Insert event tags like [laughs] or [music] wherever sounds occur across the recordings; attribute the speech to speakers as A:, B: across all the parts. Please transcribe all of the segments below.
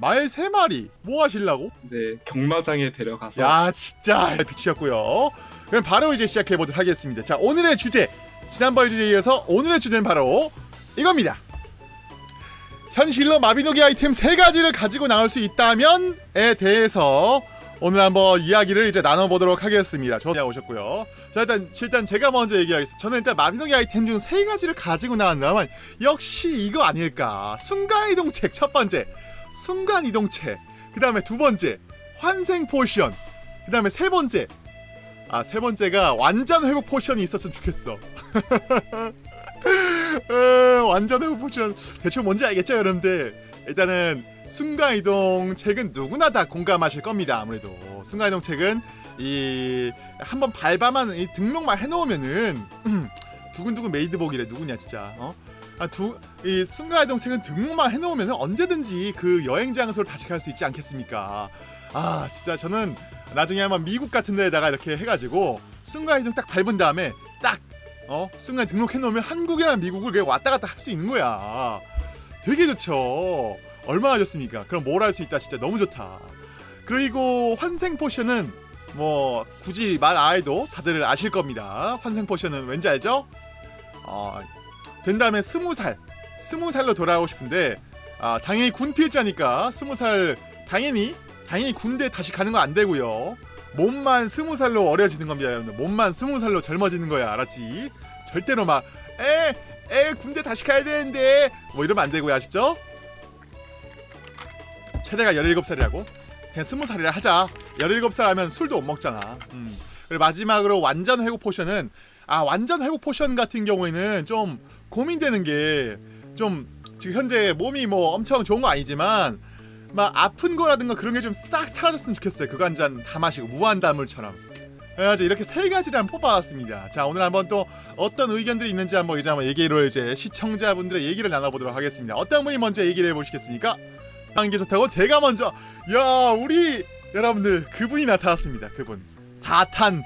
A: 말세 마리 뭐 하실라고?
B: 네, 경마장에 데려가서
A: 야 진짜 비추셨고요. 그럼 바로 이제 시작해 보도록 하겠습니다. 자 오늘의 주제 지난번 주제에 이어서 오늘의 주제는 바로 이겁니다. 현실로 마비노기 아이템 세 가지를 가지고 나올 수 있다면에 대해서 오늘 한번 이야기를 이제 나눠보도록 하겠습니다. 저자 오셨고요. 자 일단 일단 제가 먼저 얘기하겠습니다. 저는 일단 마비노기 아이템 중세 가지를 가지고 나왔다면 역시 이거 아닐까. 순간 이동책 첫 번째, 순간 이동책. 그 다음에 두 번째, 환생 potion. 그 다음에 세 번째, 아 세 번째가 완전 회복 potion이 있었으면 좋겠어. [laughs] 어, 완전 회복 potion 대충 뭔지 알겠죠 여러분들? 일단은 순간 이동 책은 누구나 다 공감하실 겁니다. 아무래도 순간 이동 책은 이 한번 밟아만 이 등록만 해놓으면은 두근두근 메이드복이래 누구냐 진짜 어? 아 두 이 순간 이동 책은 등록만 해놓으면 언제든지 그 여행 장소를 다시 갈 수 있지 않겠습니까? 아 진짜 저는 나중에 한번 미국 같은 데다가 이렇게 해가지고 순간 이동 딱 밟은 다음에 딱 어? 순간 등록해 놓으면 한국이랑 미국을 그냥 왔다 갔다 할 수 있는 거야. 되게 좋죠. 얼마나 좋습니까? 그럼 뭘 할 수 있다 진짜 너무 좋다. 그리고 환생 포션은 뭐 굳이 말 안 해도 다들 아실 겁니다. 환생 포션은 왠지 알죠? 어, 된 다음에 스무 살, 스무 살로 돌아오고 싶은데 아, 당연히 군 필자니까 스무 살 당연히 당연히 군대 다시 가는 거 안 되고요. 몸만 스무 살로 어려지는 겁니다, 여러분들. 몸만 스무 살로 젊어지는 거야, 알았지? 절대로 막 에, 에 군대 다시 가야 되는데 뭐 이러면 안 되고요, 아시죠? 최대가 17살이라고? 그냥 20살이라 하자 17살 하면 술도 못 먹잖아 음. 그리고 마지막으로 완전 회복 potion은 아 완전 회복 potion 같은 경우에는 좀 고민되는 게 좀 지금 현재 몸이 뭐 엄청 좋은 거 아니지만 막 아픈 거라든가 그런 게 좀 싹 사라졌으면 좋겠어요. 그거 한 잔 다 마시고 무한다물처럼. 그래가지고 이렇게 세 가지를 한번 뽑아왔습니다. 자 오늘 한번 또 어떤 의견들이 있는지 한번 이제 한번 얘기를 이제 시청자분들의 얘기를 나눠보도록 하겠습니다. 어떤 분이 먼저 얘기를 해보시겠습니까? 하는 게 좋다고 제가 먼저. 야 우리 여러분들 그분이 나타났습니다. 그분. 사탄.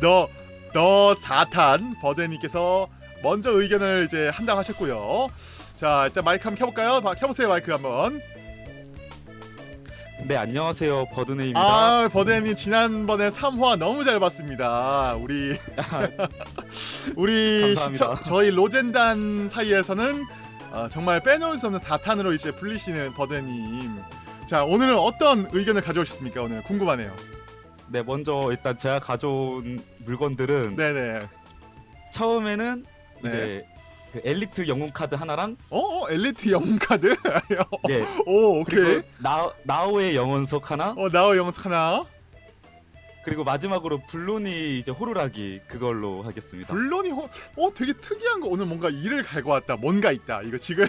A: 너너 사탄 버드님께서 먼저 의견을 이제 한다고 하셨고요 자 일단 마이크 한번 켜볼까요? 봐- 켜보세요 마이크 한번
C: 네 안녕하세요 버드네입니다.
A: 아 버드님 지난번에 3화 너무 잘 봤습니다 우리 [laughs] 우리. 시청, 저희 로젠단 사이에서는 어, 정말 빼놓을 수 없는 사탄으로 이제 불리시는 버드님 자 오늘은 어떤 의견을 가져오셨습니까 오늘 궁금하네요
C: 네 먼저 일단 제가 가져온 물건들은
A: 네네
C: 처음에는
A: 네.
C: 이제 그 엘리트 영웅 카드 하나랑
A: 어? 어 엘리트 영웅 카드?
C: 네 [laughs]
A: 오 오케이.
C: 나 나오의 영원석 하나?
A: 어 나오 영석 하나.
C: 그리고 마지막으로 블론이 이제 호루라기 그걸로 하겠습니다.
A: 블론이 호... 어 되게 특이한 거. 오늘 뭔가 일을 갈고 왔다. 뭔가 있다. 이거 지금.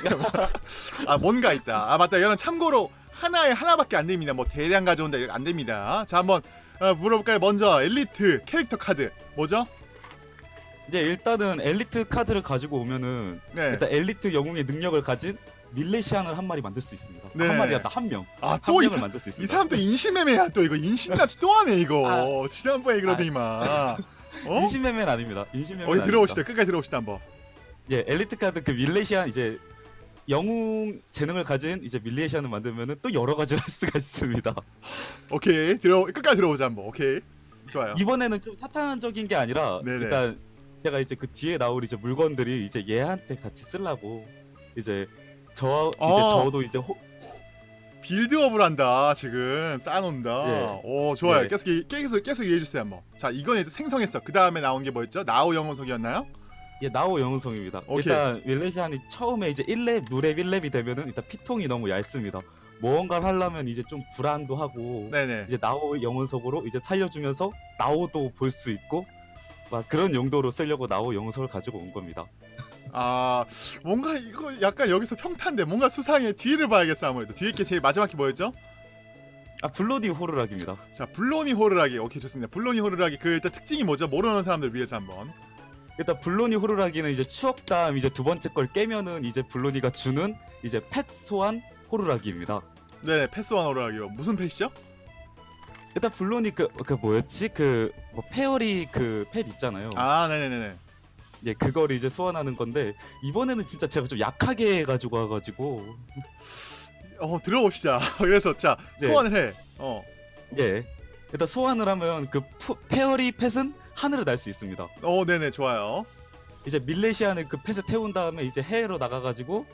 A: [laughs] 아 뭔가 있다. 아 맞다. 여러분 참고로 하나에 하나밖에 안 됩니다. 뭐 대량 가져온다 이거 안 됩니다. 자 한번 어, 물어볼까요? 먼저 엘리트 캐릭터 카드. 뭐죠?
C: 이제 일단은 엘리트 카드를 가지고 오면은
A: 네.
C: 일단 엘리트 영웅의 능력을 가진 밀레시안을 한 마리 만들 수 있습니다.
A: 네.
C: 한 마리가 한 명. 한
A: 아또 이
C: 명을
A: 사,
C: 만들
A: 수이
C: 있습니다.
A: 사람 또 인신매매야 또 이거 인신납치 또 하네 이거 지난번에 그러더니만 [laughs] 어?
C: 인신매매는 아닙니다. 인신매매.
A: 어디 들어오시다 끝까지 들어오시다 한번
C: 예, 엘리트 카드 그 밀레시안 이제 영웅 재능을 가진 이제 밀레시안을 만들면은 또 여러 가지를 할 수가 있습니다. [laughs]
A: 오케이 들어 끝까지 들어오자 한번 오케이 좋아요
C: 이번에는 좀 사탄적인 게 아니라
A: 네네.
C: 일단 제가 이제 그 뒤에 나올 이제 물건들이 이제 얘한테 같이 쓰려고 이제 저 이제
A: 어.
C: 저도 이제 호,
A: 빌드업을 한다 지금 쌓아놓는다
C: 예.
A: 오 좋아요
C: 예.
A: 계속 계속 계속 얘기해주세요 한번 자 이건 이제 생성했어 그 다음에 나온 게 뭐였죠 나우 영혼석이었나요
C: 예, 나오 영웅성입니다.
A: 오케이.
C: 일단 밀레시안이 처음에 이제 1렙, 누렙 1렙이 되면은 일단 피통이 너무 얇습니다. 무언가를 하려면 이제 좀 불안도 하고
A: 네네
C: 이제 나오 영혼석으로 이제 살려주면서 나오도 볼 수 있고 막 그런 용도로 쓰려고 나오 영혼석을 가지고 온 겁니다.
A: 아 뭔가 이거 약간 여기서 평탄데 뭔가 수상해. 뒤를 봐야겠어 아무래도. 뒤에 게 제일 마지막 게 뭐였죠?
C: 아 블로디 호루라기입니다.
A: 자 블로니 호르라기. 오케이 좋습니다. 블로니 호르라기. 그 일단 특징이 뭐죠? 모르는 사람들 위해서 한번.
C: 일단 블로니 호루라기는 이제 추억담 이제 두 번째 걸 깨면은 이제 블로니가 주는 이제 펫 소환 호루라기입니다.
A: 네네 패스원 호르라기요. 무슨 펫이죠
C: 일단 블로니 그, 그 뭐였지 그 뭐 페어리 그펫 있잖아요.
A: 아 네네네네
C: 예, 그걸 이제 소환하는 건데 이번에는 진짜 제가 좀 약하게 가지고 와가지고
A: 어 들어봅시다. [laughs] 그래서 자
C: 네.
A: 소환을 해. 어.
C: 예. 일단 소환을 하면 그 푸- 페어리 펫은 하늘을 날 수 있습니다.
A: 어 네네 좋아요.
C: 이제 밀레시안을 그 펫에 태운 다음에 이제 해외로 나가가지고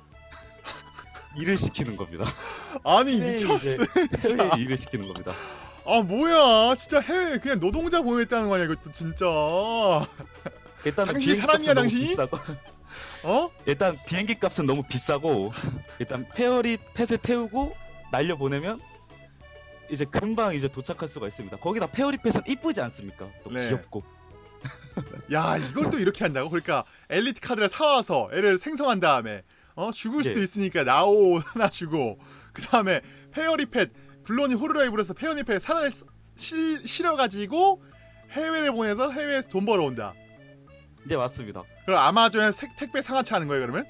C: [laughs] 일을 시키는 겁니다.
A: 아니 미쳤어.
C: 해외에 일을 시키는 겁니다.
A: 아 뭐야 진짜 해외 그냥 노동자 보냈다는 거 아니야 이것도 진짜.
C: 일단은
A: 당신 사람이야, 당신이? 어?
C: 일단 비행기 값은 너무 비싸고 일단 페어리 펫을 태우고 날려 보내면 이제 금방 이제 도착할 수가 있습니다. 거기다 페어리 펫은 이쁘지 않습니까? 또
A: 네.
C: 귀엽고
A: 야 이걸 또 이렇게 한다고? 그러니까 엘리트 카드를 사와서 애를 생성한 다음에 어 죽을 수도
C: 예.
A: 있으니까 나오 [laughs] 하나 주고 그 다음에 페어리 펫 블론이 호르라이브에서 페어리펫 살을 실, 실어가지고 해외를 보내서 해외에서 돈 벌어온다.
C: 이제 맞습니다.
A: 그럼 아마존에 색- 택배 상하차 하는 거예요 그러면?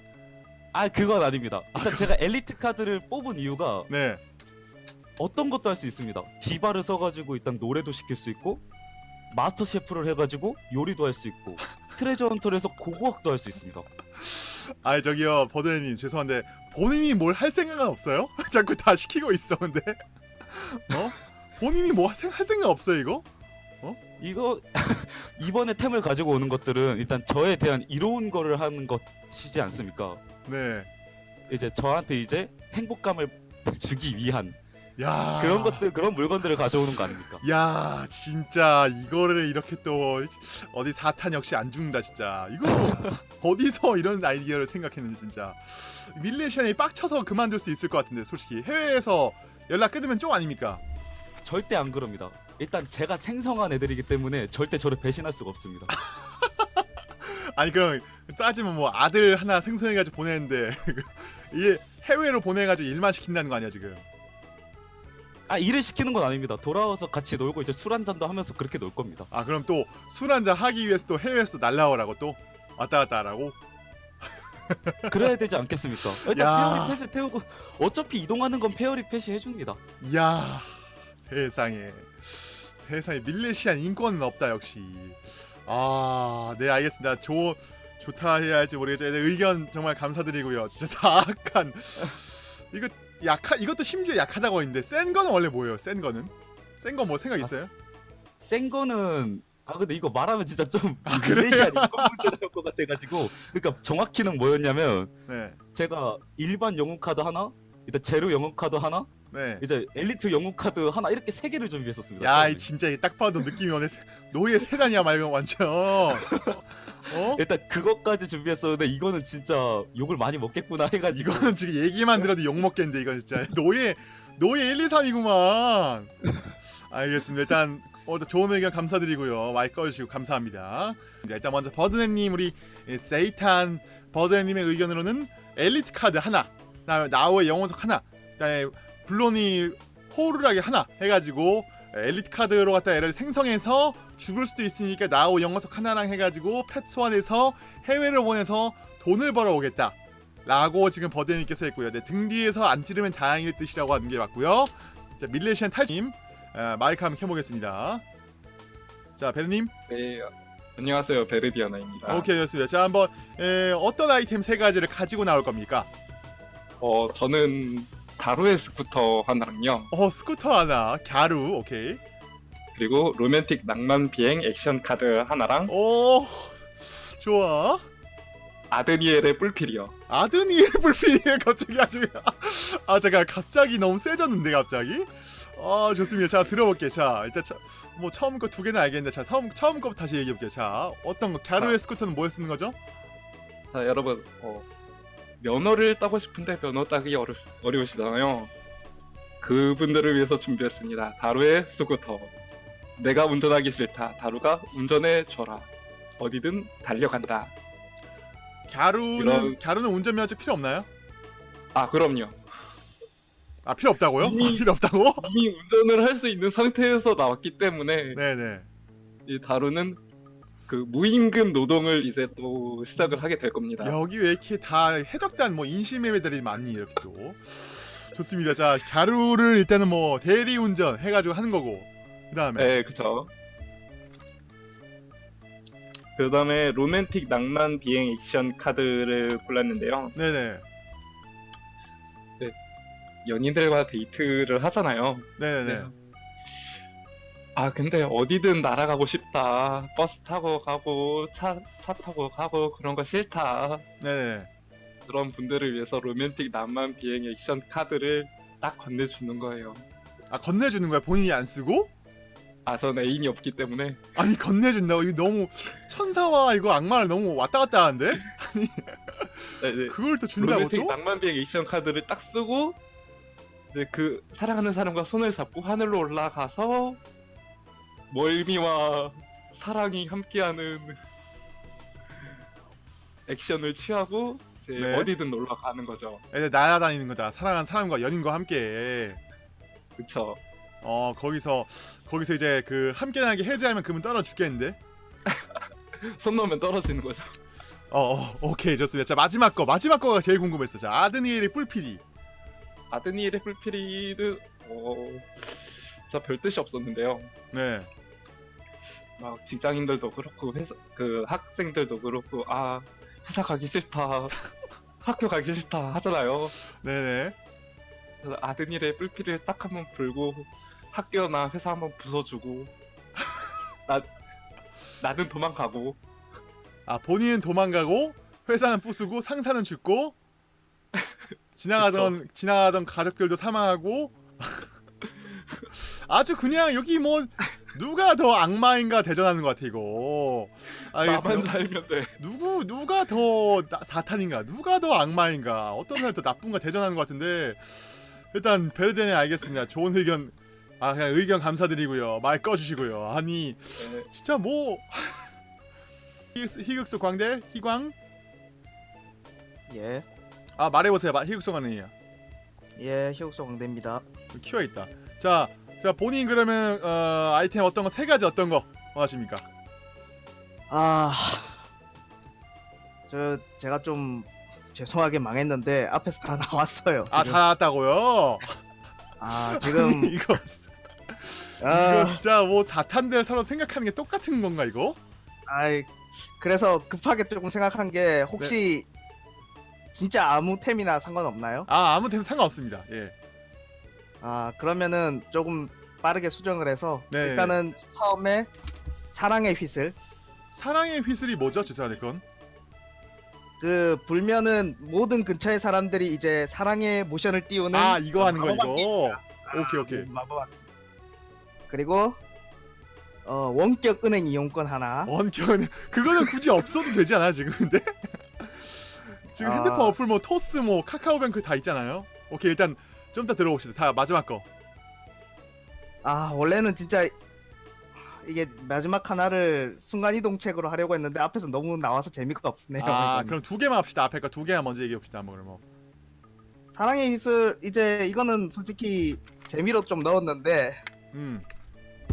C: 아 그건 아닙니다. 일단 제가 엘리트 카드를 뽑은 이유가
A: 네.
C: 어떤 것도 할 수 있습니다. 디바를 써가지고 일단 노래도 시킬 수 있고 마스터 셰프를 해가지고 요리도 할 수 있고 [laughs] 트레저 헌터를 해서 고고학도 할 수 있습니다.
A: 아 저기요 버드님 죄송한데 본인이 뭘 할 생각은 없어요? [laughs] 자꾸 다 시키고 있어 근데 어? 본인이 뭐 할 생각 없어요 이거?
C: 이거 [laughs] 이번에 템을 가지고 오는 것들은 일단 저에 대한 이로운 거를 하는 것이지 않습니까?
A: 네.
C: 이제 저한테 이제 행복감을 [laughs] 주기 위한
A: 야
C: 그런 것들 그런 물건들을 가져오는 거 아닙니까?
A: 야 진짜 이거를 이렇게 또 어디 사탄 역시 안 죽는다 진짜 이거 [laughs] 어디서 이런 아이디어를 생각했는지 진짜 밀레시안이 빡쳐서 그만둘 수 있을 것 같은데 솔직히 해외에서 연락 끊으면 쫑 아닙니까?
C: 절대 안 그럽니다. 일단 제가 생성한 애들이기 때문에 절대 저를 배신할 수가 없습니다. [laughs]
A: 아니 그럼 따지면 뭐 아들 하나 생성해가지고 보내는데 [laughs] 이게 해외로 보내가지고 일만 시킨다는 거 아니야 지금?
C: 아 일을 시키는 건 아닙니다. 돌아와서 같이 놀고 이제 술 한 잔도 하면서 그렇게 놀 겁니다.
A: 아 그럼 또 술 한 잔 하기 위해서 또 해외에서 또 날라오라고 또 왔다 갔다 하라고? [laughs]
C: 그래야 되지 않겠습니까? 일단
A: 야.
C: 페어리 펫을 태우고 어차피 이동하는 건 페어리 펫이 해줍니다.
A: 이야 세상에 세상에 밀레시안 인권은 없다 역시 아네 알겠습니다 좋 좋다 해야 할지 모르겠지만 네, 의견 정말 감사드리고요 진짜 사악한 이거 약하 이것도 심지어 약하다고 했는데 센 거는 원래 뭐예요 센 거는 센 거 뭐 생각 있어요?
C: 센 거는 아 근데 이거 말하면 진짜 좀
A: 아,
C: 문제 나올 것 같아가지고 그러니까 정확히는 뭐였냐면
A: 네
C: 제가 일반 영웅 카드 하나 일단 제로 영웅 카드 하나
A: 네.
C: 이제 엘리트 영웅 카드 하나 이렇게 세 개를 준비했었습니다.
A: 야. 이 진짜 딱 봐도 느낌이 오네. 노예 세단이야 말고 완전. 어?
C: 일단 그것까지 준비했었는데 이거는 진짜 욕을 많이 먹겠구나 해가지고
A: 이거는 지금 얘기만 들어도 욕 먹겠는데 이건 진짜 노예 노예 1, 2, 3이구만. 알겠습니다. 일단 어, 좋은 의견 감사드리고요. 마이크 꺼주시고 감사합니다. 일단 먼저 버드네님 우리 세이탄 버드네님의 의견으로는 엘리트 카드 하나, 그다음에 나우의 영혼석 하나, 그다음에 블론이 호루라기 하나 해가지고 엘리트 카드로 갖다 얘를 생성해서 죽을 수도 있으니까 나우 영혼석 하나랑 해가지고 펫 소환해서 해외로 보내서 돈을 벌어오겠다. 라고 지금 버드님께서 했고요. 네, 등 뒤에서 안 찌르면 다행일 뜻이라고 하는 게 맞고요. 자, 밀레시안 탈님 어, 마이크 한번 켜보겠습니다. 자, 베르님.
B: 네, 안녕하세요. 베르디아나입니다.
A: 오케이, 좋습니다. 자, 한번 에, 어떤 아이템 세 가지를 가지고 나올 겁니까?
B: 어, 저는 갸루의 스쿠터 하나랑요.
A: 어, 스쿠터 하나, 갸루, 오케이.
B: 그리고 로맨틱 낭만 비행 액션 카드 하나랑
A: 오, 좋아.
B: 아드니엘의 뿔필이요.
A: 아드니엘 불필이에 [laughs] 갑자기 아주 아 잠깐 갑자기 너무 세졌는데 갑자기 아 좋습니다 자 들어볼게 자 일단 차, 뭐 처음 거 두 개는 알겠는데 자 처음 처음 거 다시 얘기해 볼게요 자 어떤 거 갸루의
B: 아.
A: 스쿠터는 뭐에 쓰는 거죠
B: 자, 여러분, 어, 면허를 따고 싶은데 면허 따기 어려, 어려우시잖아요. 그분들을 위해서 준비했습니다. 다루의 스쿠터. 내가 운전하기 싫다. 다루가 운전해 줘라. 어디든 달려간다.
A: 갸루는
B: 이런-
A: 갸루는 운전면허증 필요 없나요
B: 아, 그럼요.
A: 아 필요 없다고요?
B: 이미-
A: 아, 필요 없다고?
B: 이미 운전을 할 수 있는 상태에서 나왔기 때문에
A: 네네.
B: 이 다루는 그 무임금 노동을 이제 또 시작을 하게 될 겁니다.
A: 여기 왜 이렇게 다 해적단 뭐 인신매매들이 많니 이렇게 또. 좋습니다. 자 갸루를 일단은 뭐 대리운전 해가지고 하는 거고 그 다음에.
B: 네, 그쵸. 그 다음에 로맨틱 낭만 비행 액션 카드를 골랐는데요.
A: 네네
B: 연인들과 데이트를 하잖아요.
A: 네네 네.
B: 아 근데 어디든 날아가고 싶다. 버스 타고 가고 차, 차 타고 가고 그런 거 싫다.
A: 네네.
B: 그런 분들을 위해서 로맨틱 낭만 비행 액션 카드를 딱 건네주는 거예요.
A: 아 건네주는 거야 본인이 안 쓰고?
B: 아 전 애인이 없기 때문에
A: 아니 건네준다고 이거 너무 천사와 이거 악마를 너무 왔다 갔다 하는데 [laughs]
B: 네, 네.
A: 그걸 또 준다고
B: 로맨틱
A: 또?
B: 낭만 비행 액션 카드를 딱 쓰고 이제 그 사랑하는 사람과 손을 잡고 하늘로 올라가서 멀미와 사랑이 함께하는 액션을 취하고 이제
A: 네.
B: 어디든 놀러 가는 거죠.
A: 애들 날아다니는 거다 사랑하는 사람과 연인과 함께
B: 그쵸?
A: 어 거기서 거기서 이제 그 함께 나게 해제하면 그분 떨어 죽겠는데 [laughs]
B: 손 놓으면 떨어지는 거죠.
A: 어, 어 오케이 좋습니다 자 마지막 거 마지막 거가 제일 궁금했어 자 아드니엘의 뿔피리
B: 아드니엘의 풀피리드 어... 진짜 별 뜻이 없었는데요.
A: 네.
B: 막 직장인들도 그렇고 회사 그 학생들도 그렇고 아 회사 가기 싫다. [laughs] 학교 가기 싫다 하잖아요.
A: 네네.
B: 그래서 아드니의 뿔피를 딱 한 번 불고 학교나 회사 한 번 부숴주고 [laughs] 나 나는 도망가고.
A: 아 본인은 도망가고 회사는 부수고 상사는 죽고 [laughs] 지나가던 지나가던 가족들도 사망하고 [laughs] 아주 그냥 여기 뭐 누가 더 악마인가 대전하는 것 같아 이거. 알겠어요
B: 나만 살면 돼.
A: 누구 누가 더 나- 사탄인가? 누가 더 악마인가? 어떤 사람이 더 나쁜가 대전하는 것 같은데 일단 베르데네 알겠습니다. 좋은 의견 아 그냥 의견 감사드리고요. 말 꺼주시고요. 아니
B: 네,
A: 진짜 뭐 [laughs] 희극수, 희극수 광대? 희광?
D: 예,
A: 아 말해보세요 마- 희극수 광대이야
D: 예, 희옥소 광대입니다.
A: 키워 있다 자, 자 본인 그러면 어, 아이템 어떤 거 세 가지 어떤 거 원하십니까
D: 아, 저 제가 좀 죄송하게 망했는데 앞에서 다 나왔어요.
A: 아. 다 나왔다고요
D: 아, 지금
A: 이거
D: 아,
A: 이거 진짜 뭐 사탄들 서로 생각하는 게 똑같은 건가 이거
D: 아이 그래서 급하게 조금 생각한 게 혹시
A: 네.
D: 진짜 아무 템이나 상관없나요?
A: 아 아무 템 상관없습니다. 예.
D: 아, 그러면은 조금 빠르게 수정을 해서
A: 네.
D: 일단은 처음에 사랑의 휘슬.
A: 사랑의 휘슬이 뭐죠? 죄송한데 그건?
D: 그 불면은 모든 근처의 사람들이 이제 사랑의 모션을 띄우는
A: 아 이거 하는 거 이거? 오케이 오케이.
D: 음, 마법 악- 그리고 어 원격 은행 이용권 하나.
A: 원격은 그거는 굳이 없어도 되지 않아 지금 근데 지금
D: 아.
A: 핸드폰 어플 뭐 토스 뭐 카카오뱅크 다 있잖아요 오케이 일단 좀 이따 들어봅시다 다 마지막 거
D: 아 원래는 진짜 이게 마지막 하나를 순간 이동책으로 하려고 했는데 앞에서 너무 나와서 재미가 없네요.
A: 아
D: 이거는.
A: 그럼 두 개만 합시다 앞에 거 두 개만 먼저 얘기해 봅시다 한번 뭐.
D: 사랑의 휘슬 이제 이거는 솔직히 재미로 좀 넣었는데
A: 음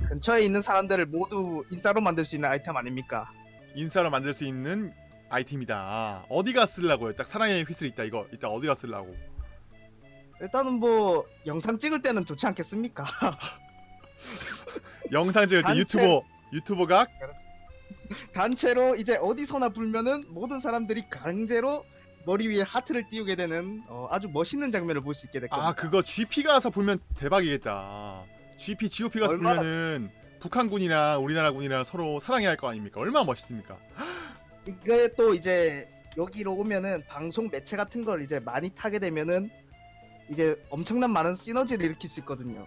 D: 근처에 있는 사람들을 모두 인싸로 만들 수 있는 아이템 아닙니까?
A: 인싸로 만들 수 있는 아이템이다. 어디가 쓰려고요? 딱 사랑의 휘슬 있다. 이거 이따 어디가 쓰려고?
D: 일단은 뭐 영상 찍을 때는 좋지 않겠습니까? [laughs]
A: 영상 찍을 때
D: 단체-
A: 유튜버 유튜버가? [laughs]
D: 단체로 이제 어디서나 불면은 모든 사람들이 강제로 머리 위에 하트를 띄우게 되는 어, 아주 멋있는 장면을 볼 수 있게 될 겁니다.
A: 아 그거 GP 가서 불면 대박이겠다. GP GOP 가서
D: 얼마나-
A: 불면은 북한군이랑 우리나라 군이랑 서로 사랑해야 할 거 아닙니까? 얼마나 멋있습니까
D: 이게 또 이제 여기로 오면은 방송 매체 같은 걸 이제 많이 타게 되면은 이제 엄청난 많은 시너지를 일으킬 수 있거든요.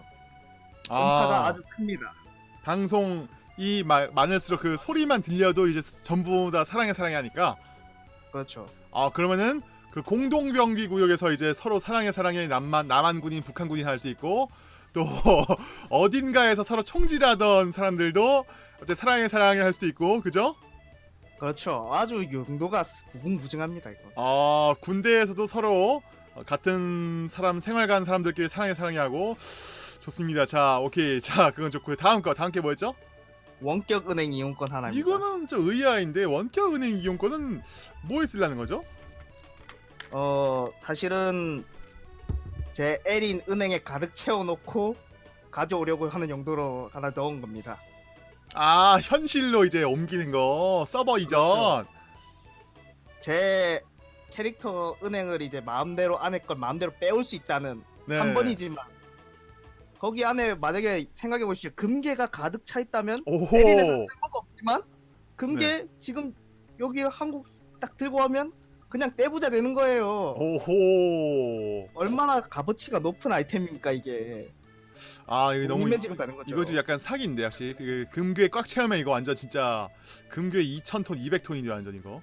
D: 음파가 아... 주 큽니다.
A: 방송 이 마- 많을수록 그 소리만 들려도 이제 전부 다 사랑해 사랑해 하니까
D: 그렇죠.
A: 아 그러면은 그 공동 병기 구역에서 이제 서로 사랑해 사랑해 남만 남한 군인 북한 군인 할 수 있고 또 [laughs] 어딘가에서 서로 총질하던 사람들도 어째 사랑해 사랑해 할 수도 있고 그죠?
D: 그렇죠. 아주 용도가 무궁무진합니다 이거.
A: 아 군대에서도 서로 어, 같은 사람 생활관 사람들끼리 사랑해 사랑해 하고 좋습니다. 자 오케이 자 그건 좋고요. 다음 거 다음 게 뭐였죠?
D: 원격 은행 이용권 하나입니다.
A: 이거는 좀 의아인데 원격 은행 이용권은 뭐에 쓰려는 거죠?
D: 어 사실은 제 애린 은행에 가득 채워놓고 가져오려고 하는 용도로 하나 넣은 겁니다.
A: 아 현실로 이제 옮기는 거 서버 이전.
D: 그렇죠. 제 캐릭터 은행을 이제 마음대로 안에 걸 마음대로 빼올 수 있다는
A: 네.
D: 한 번이지만 거기 안에 만약에 생각해 보시죠 금괴가 가득 차 있다면. 에린에서 쓸모가 없지만 금괴
A: 네.
D: 지금 여기 한국 딱 들고 오면 그냥 떼부자 되는 거예요.
A: 오호.
D: 얼마나 값어치가 높은 아이템입니까 이게?
A: 아 이거 너무. 이거 좀 약간 사기인데 역시 그 금괴 꽉 채우면 이거 완전 진짜 금괴 2,000톤, 200톤인데 완전 이거.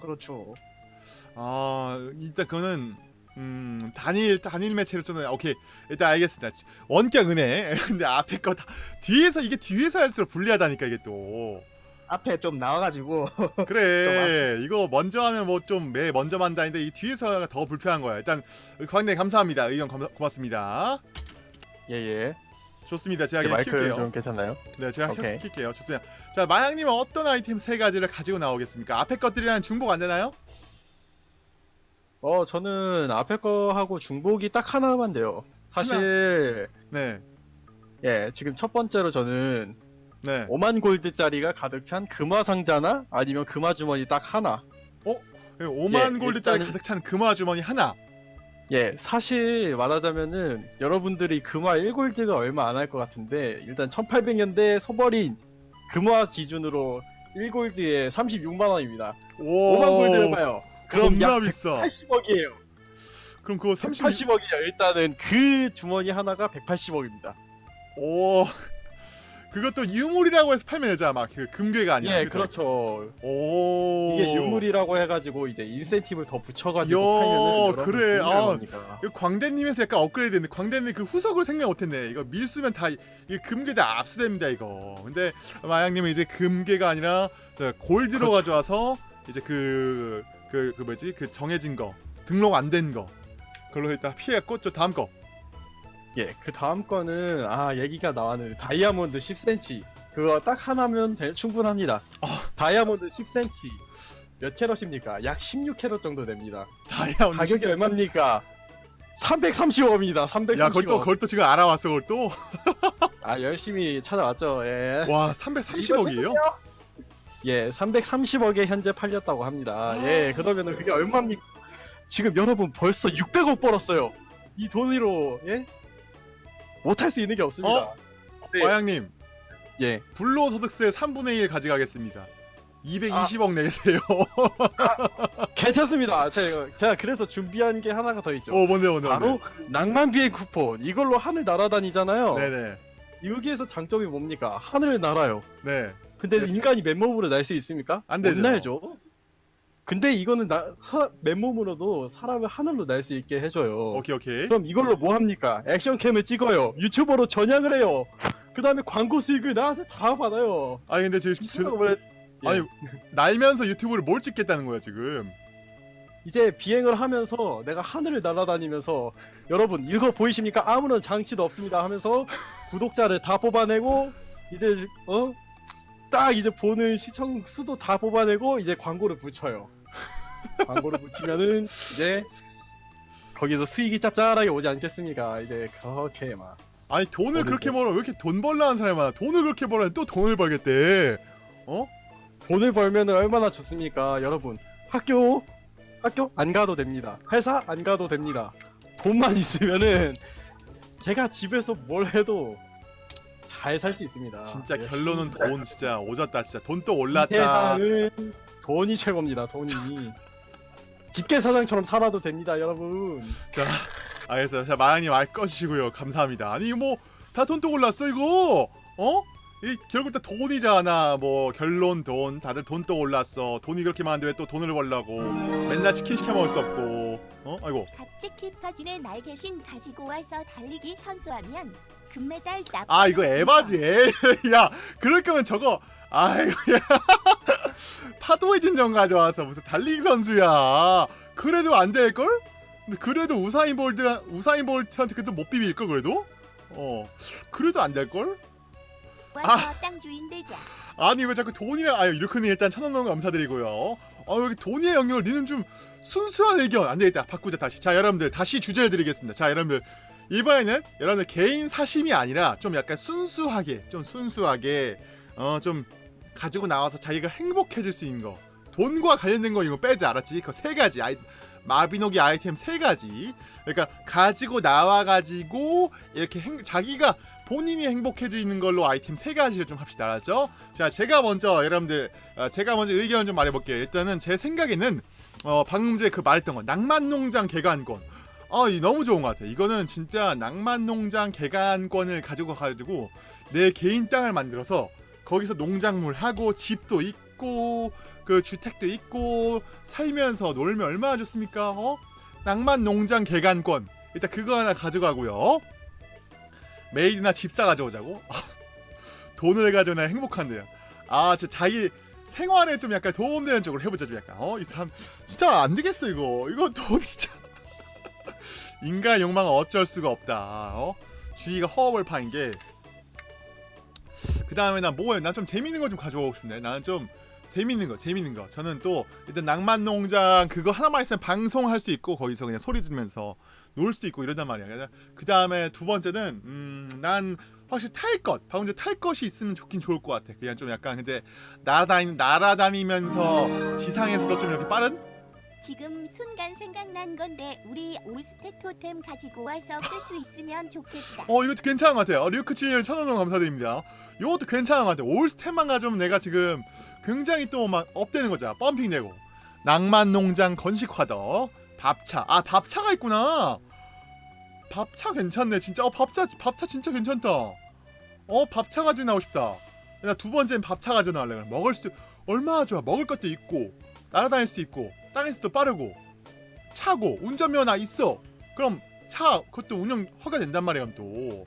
D: 그렇죠.
A: 아 일단 그거는 음 단일 단일 매체로 쓰는 오케이. 일단 알겠습니다. 원격 은혜. [laughs] 근데 앞에 거 다 뒤에서 이게 뒤에서 할수록 불리하다니까 이게 또.
D: 앞에 좀 나와가지고. [laughs]
A: 그래. 이거 먼저 하면 뭐 좀 매 먼저 만다는데 이 뒤에서가 더 불편한 거야. 일단 광대 감사합니다. 의견 고맙습니다
E: 예예.
A: 좋습니다 제가
E: 마이크
A: 키울게요
E: 좀 괜찮나요?
A: 네 제가. 계속 킬게요 좋습니다 자 마양님은 어떤 아이템 세 가지를 가지고 나오겠습니까 앞에 것들이랑 중복 안 되나요?
E: 어 저는 앞에 거 하고 중복이 딱 하나만 돼요. 사실 네예 지금 첫 번째로 저는
A: 네.
E: 5만 골드짜리가 가득 찬 금화 상자나 아니면 금화 주머니 딱 하나.
A: 5만
E: 예,
A: 골드짜리
E: 일단은-
A: 가득 찬 금화 주머니 하나
E: 예 사실 말하자면은 여러분들이 금화 1골드가 얼마 안 할 것 같은데 일단 1800년대 소버린 금화 기준으로 1골드에 36만 원입니다.
A: 오
E: 5만 골드를 봐요. 그럼 약
A: 비싸
E: 180억이에요.
A: 그럼 그거 30
E: 180억이에요. 일단은 그 주머니 하나가 180억입니다.
A: 오 그것도 유물이라고 해서 팔면 되잖아 막 그 금괴가 아니라
E: 예,
A: 그죠?
E: 그렇죠.
A: 오
E: 이게 유물이라고 해가지고 이제 인센티브를 더 붙여가지고 팔면은 여러분
A: 그래. 아. 이거 광대님에서 약간 업그레이드 했는데 광대님 그 후속을 생각 못했네 이거 밀수면 다 이 금괴 다 압수됩니다 이거 근데 마양님은 이제 금괴가 아니라 저 골드로
E: 그렇죠.
A: 가져와서 이제 그 그 그 뭐지 그 정해진 거 등록 안 된 거 그걸로 일단 피해갔고 저 다음 거
E: 예, 그 다음 거는 아 얘기가 나왔는데 다이아몬드 10cm 그거 딱 하나면 대- 충분합니다.
A: 아.
E: 다이아몬드 10cm 몇 캐럿입니까? 약 16캐럿 정도 됩니다.
A: 다이아몬드
E: 가격이
A: 시스템.
E: 얼마입니까? 330원입니다. 330원.
A: 야 그걸 또 그걸 또 지금 알아왔어 그걸 또
E: 아 열심히 찾아왔죠. 예.
A: 와 330억이에요?
E: 예, 330억에 현재 팔렸다고 합니다. 예, 그러면은 그게 얼마입니까? 지금 여러분 벌써 600억 벌었어요. 이 돈으로 예? 못할 수 있는 게 없습니다. 네.
A: 마양님
E: 예.
A: 불로소득세 3분의 1 가져가겠습니다.
E: 아.
A: 220억 내세요.
E: 괜찮습니다. 제가, 제가 그래서 준비한 게 하나가 더 있죠.
A: 오 뭔데 뭔데
E: 바로
A: 뭔데?
E: 낭만 비행 쿠폰. 이걸로 하늘 날아다니잖아요.
A: 네네
E: 여기에서 장점이 뭡니까? 하늘을 날아요.
A: 네.
E: 근데
A: 네.
E: 인간이 맨몸으로 날 수 있습니까?
A: 안 되죠.
E: 못 날죠. 근데 이거는 나, 사- 맨몸으로도 사람을 하늘로 날 수 있게 해줘요.
A: 오케이 오케이.
E: 그럼 이걸로 뭐 합니까? 액션캠을 찍어요. 유튜버로 전향을 해요. 그 다음에 광고 수익을 나한테 다 받아요.
A: 아니 근데 지금
E: 이
A: 저-
E: 원래 예.
A: 아니 날면서 유튜브를 뭘 찍겠다는 거야 지금.
E: 이제 비행을 하면서 내가 하늘을 날아다니면서 여러분 이거 보이십니까? 아무런 장치도 없습니다 하면서 구독자를 다 뽑아내고 이제 어? 딱 이제 보는 시청 수도 다 뽑아내고 이제 광고를 붙여요. 광고를 붙이면은 이제 거기서 수익이 짭짤하게 오지 않겠습니까? 이제 그렇게 막
A: 아니 돈을 그렇게
E: 뭐-
A: 벌어 왜 이렇게 돈 벌라 하는 사람이 많아. 돈을 그렇게 벌어 또 돈을 벌겠대. 어?
E: 돈을 벌면 얼마나 좋습니까, 여러분? 학교 학교 안 가도 됩니다. 회사 안 가도 됩니다. 돈만 [laughs] 있으면은 제가 집에서 뭘 해도 잘 살 수 있습니다.
A: 진짜
E: 예,
A: 결론은 돈 진짜 오졌다 진짜
E: 돈또이
A: 올랐다.
E: 세상은 돈이 최고입니다. 돈이 집게 사장처럼 살아도 됩니다, 여러분.
A: 자 알겠어요. 자 마양님 알 꺼주시고요. 감사합니다. 아니 뭐 다돈또 올랐어 이거. 어? 이 결국 다 돈이잖아. 뭐 결론 돈. 다들 돈 또 올랐어. 돈이 그렇게 많은데 왜 또 돈을 벌라고. 맨날 치킨 시켜 먹을 수 없고. 어? 아이고.
F: 같이 키퍼진의 날개신 가지고 와서 달리기 선수하면 금메달 납.
A: 아 이거 에바지. 에. [laughs] 야 그럴 거면 저거. 아이고 야. [laughs] 파도의 진정 가져와서 무슨 달리기 선수야. 그래도 안 될 걸? 그래도 우사인 볼트 우사인 볼트한테 그래도 못 비빌 걸 그래도? 어. 그래도 안 될 걸?
F: 와서 땅 주인 되자.
A: 아니 왜 자꾸 돈이랑 아유 이렇게는 일단 천원 거 감사드리고요. 아 여기 돈의 영역을 니는 좀 순수한 의견 안 되겠다 바꾸자 다시. 자 여러분들 다시 주제를 드리겠습니다. 자 여러분들 이번에는 여러분들 개인 사심이 아니라 좀 약간 순수하게 좀 순수하게 어 좀 가지고 나와서 자기가 행복해질 수 있는 거 돈과 관련된 거 이거 빼지 알았지? 그 세 가지 아이 마비노기 아이템 세 가지. 그러니까 가지고 나와 가지고 이렇게 행- 자기가 본인이 행복해지는 걸로 아이템 세 가지를 좀 합시다. 알았죠? 자, 제가 먼저 여러분들 어, 제가 먼저 의견을 좀 말해볼게요. 일단은 제 생각에는 어, 방금 전에 그 말했던 거 낭만농장 개간권. 아, 이 너무 좋은 것 같아. 이거는 진짜 낭만농장 개간권을 가지고 가지고 내 개인 땅을 만들어서 거기서 농작물 하고 집도 있고 그 주택도 있고 살면서 놀면 얼마나 좋습니까? 어? 낭만농장 개간권. 일단 그거 하나 가져가고요. 메이드나 집사 가져오자고. 돈을 가져나 행복한데요. 아, 진짜 자기 생활에 좀 약간 도움되는 쪽으로 해보자 좀 약간. 어, 이 사람 진짜 안 되겠어 이거. 이거 돈 [laughs] 진짜. 인간 욕망은 어쩔 수가 없다. 어? 주의가 허업을 파인 게. 그 다음에 나 뭐해? 난좀 재밌는 거 좀 가져오고 싶네. 나는 좀 재밌는 거, 재밌는 거. 저는 또 일단 낭만 농장 그거 하나만 있으면 방송할 수 있고 거기서 그냥 소리 지르면서 놀 수도 있고 이러단 말이야. 그 다음에 두 번째는 음, 난 확실히 탈 것, 방금 전에 탈 것이 있으면 좋긴 좋을 것 같아. 그냥 좀 약간 근데 날아다니 날아다니면서 지상에서도 좀 이렇게 빠른
F: 지금 순간 생각난 건데 우리 올스택 토템 가지고 와서 쓸 수 있으면 좋겠다.
A: 어 이것도 괜찮은 것 같아요. 어, 류크칠 천원원 감사드립니다. 이것도 괜찮은 것 같아요. 올스템만 가져오면 내가 지금 굉장히 또 막 업되는 거잖아. 펌핑 되고 낭만농장 건식화더 밥차 아 밥차가 있구나. 밥차 괜찮네 진짜. 어 밥차 밥차 진짜 괜찮다. 어 밥차 가지고 나오고 싶다. 나 두 번째는 밥차 가지고 나올래. 먹을 수도 얼마나 좋아. 먹을 것도 있고 날아다닐 수도 있고 땅에서도 빠르고 차고 운전면허 있어. 그럼 차 그것도 운영 허가된단 말이야 그럼 또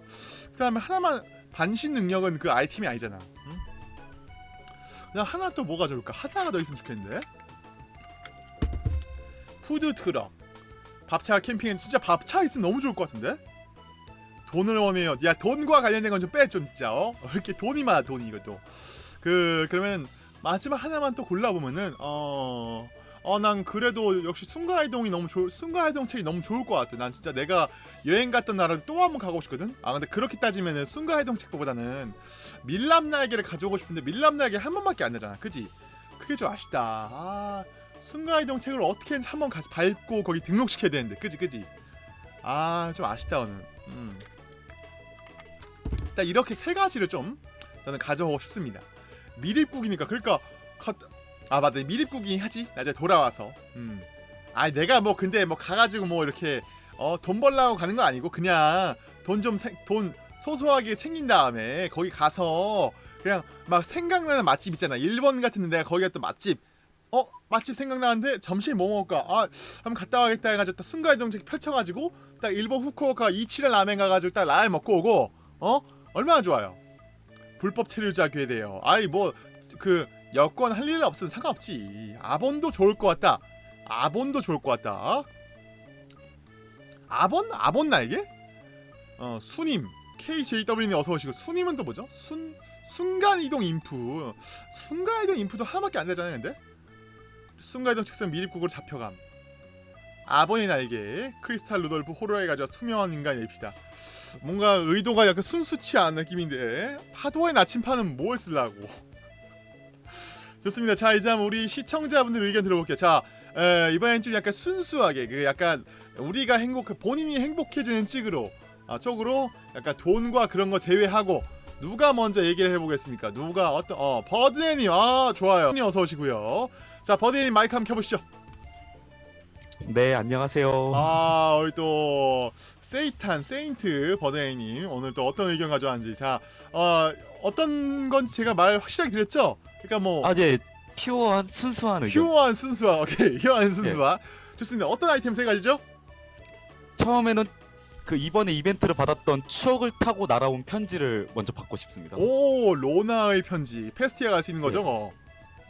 A: 그 다음에 하나만 반신 능력은 그 아이템이 아니잖아 응? 그냥 하나 또 뭐가 좋을까 하나가 더 있으면 좋겠는데 푸드 트럭 밥차 캠핑엔 진짜 밥차 있으면 너무 좋을 것 같은데 돈을 원해요 야 돈과 관련된 건 좀 빼 좀 진짜 어왜 이렇게 돈이 많아 돈이 이것도 그 그러면 마지막 하나만 또 골라보면은 어 어, 난 그래도 역시 순간이동이 너무 좋, 순간이동 책이 너무 좋을 것 같아. 난 진짜 내가 여행 갔던 나라를 또 한 번 가고 싶거든. 아, 근데 그렇게 따지면은 순간이동 책보다는 밀랍 날개를 가져오고 싶은데 밀랍 날개 한 번밖에 안 되잖아. 그지? 그게 좀 아쉽다. 아, 순간이동 책을 어떻게 했는지 한번 가서 밟고 거기 등록시켜야 되는데. 그지, 그지? 아, 좀 아쉽다, 오늘. 음. 일단 이렇게 세 가지를 좀 저는 가져오고 싶습니다. 미립국이니까 그러니까 가, 아 맞다 미립국이 하지 나중에 돌아와서 음 아 내가 뭐 근데 뭐 가가지고 뭐 이렇게 어 돈 벌라고 가는 거 아니고 그냥 돈 좀돈 소소하게 챙긴 다음에 거기 가서 그냥 막 생각나는 맛집 있잖아 일본 같은 데 내가 거기 갔던 맛집 어 맛집 생각나는데 점심 뭐 먹을까 아 한번 갔다 와야겠다 해가지고 딱 순간이동책 펼쳐가지고 딱 일본 후쿠오카 이치라 라멘 가가지고 딱 라멘 먹고 오고 어 얼마나 좋아요 불법 체류자 괴대요 아이 뭐 그 여권 할일 없으면 상관없지. 아본도 좋을 것 같다. 아본도 좋을 것 같다. 아본? 아본 날개? 어, 수님. KJW님 어서 오시고 수님은 또 뭐죠? 순 순간 이동 인프. 순간 이동 인프도 하나밖에 안 되잖아요, 근데. 순간 이동 책상 미립국으로 잡혀감. 아본의 날개. 크리스탈 루돌프 호러에 가져 투명한 인간 앱시다. 뭔가 의도가 약간 순수치 않은 느낌인데 파도의 나침판은 뭘 쓰려고? 좋습니다. 자 이제 한번 우리 시청자분들 의견 들어볼게요. 자 에, 이번엔 좀 약간 순수하게 그 약간 우리가 행복 본인이 행복해지는 찍으로 아, 쪽으로 약간 돈과 그런 거 제외하고 누가 먼저 얘기를 해보겠습니까? 누가 어떤 어 버드네님 아 좋아요. 어서 오시고요. 자 버드네님 마이크 한번 켜보시죠.
C: 네 안녕하세요.
A: 아 우리 또 세이탄 세인트 버드네님 오늘 또 어떤 의견 가져왔는지 자 어, 어떤 건지 제가 말 확실하게 드렸죠? 그러니까
C: 뭐아 이제 pure한 순수한 의견.
A: pure한 순수함 오케이 pure한 순수함 좋습니다 어떤 아이템 세 가지죠?
C: 처음에는 그 이번에 이벤트를 받았던 추억을 타고 날아온 편지를 먼저 받고 싶습니다.
A: 오 로나의 편지 페스티아 갈 수 있는 거죠
C: 네.
A: 뭐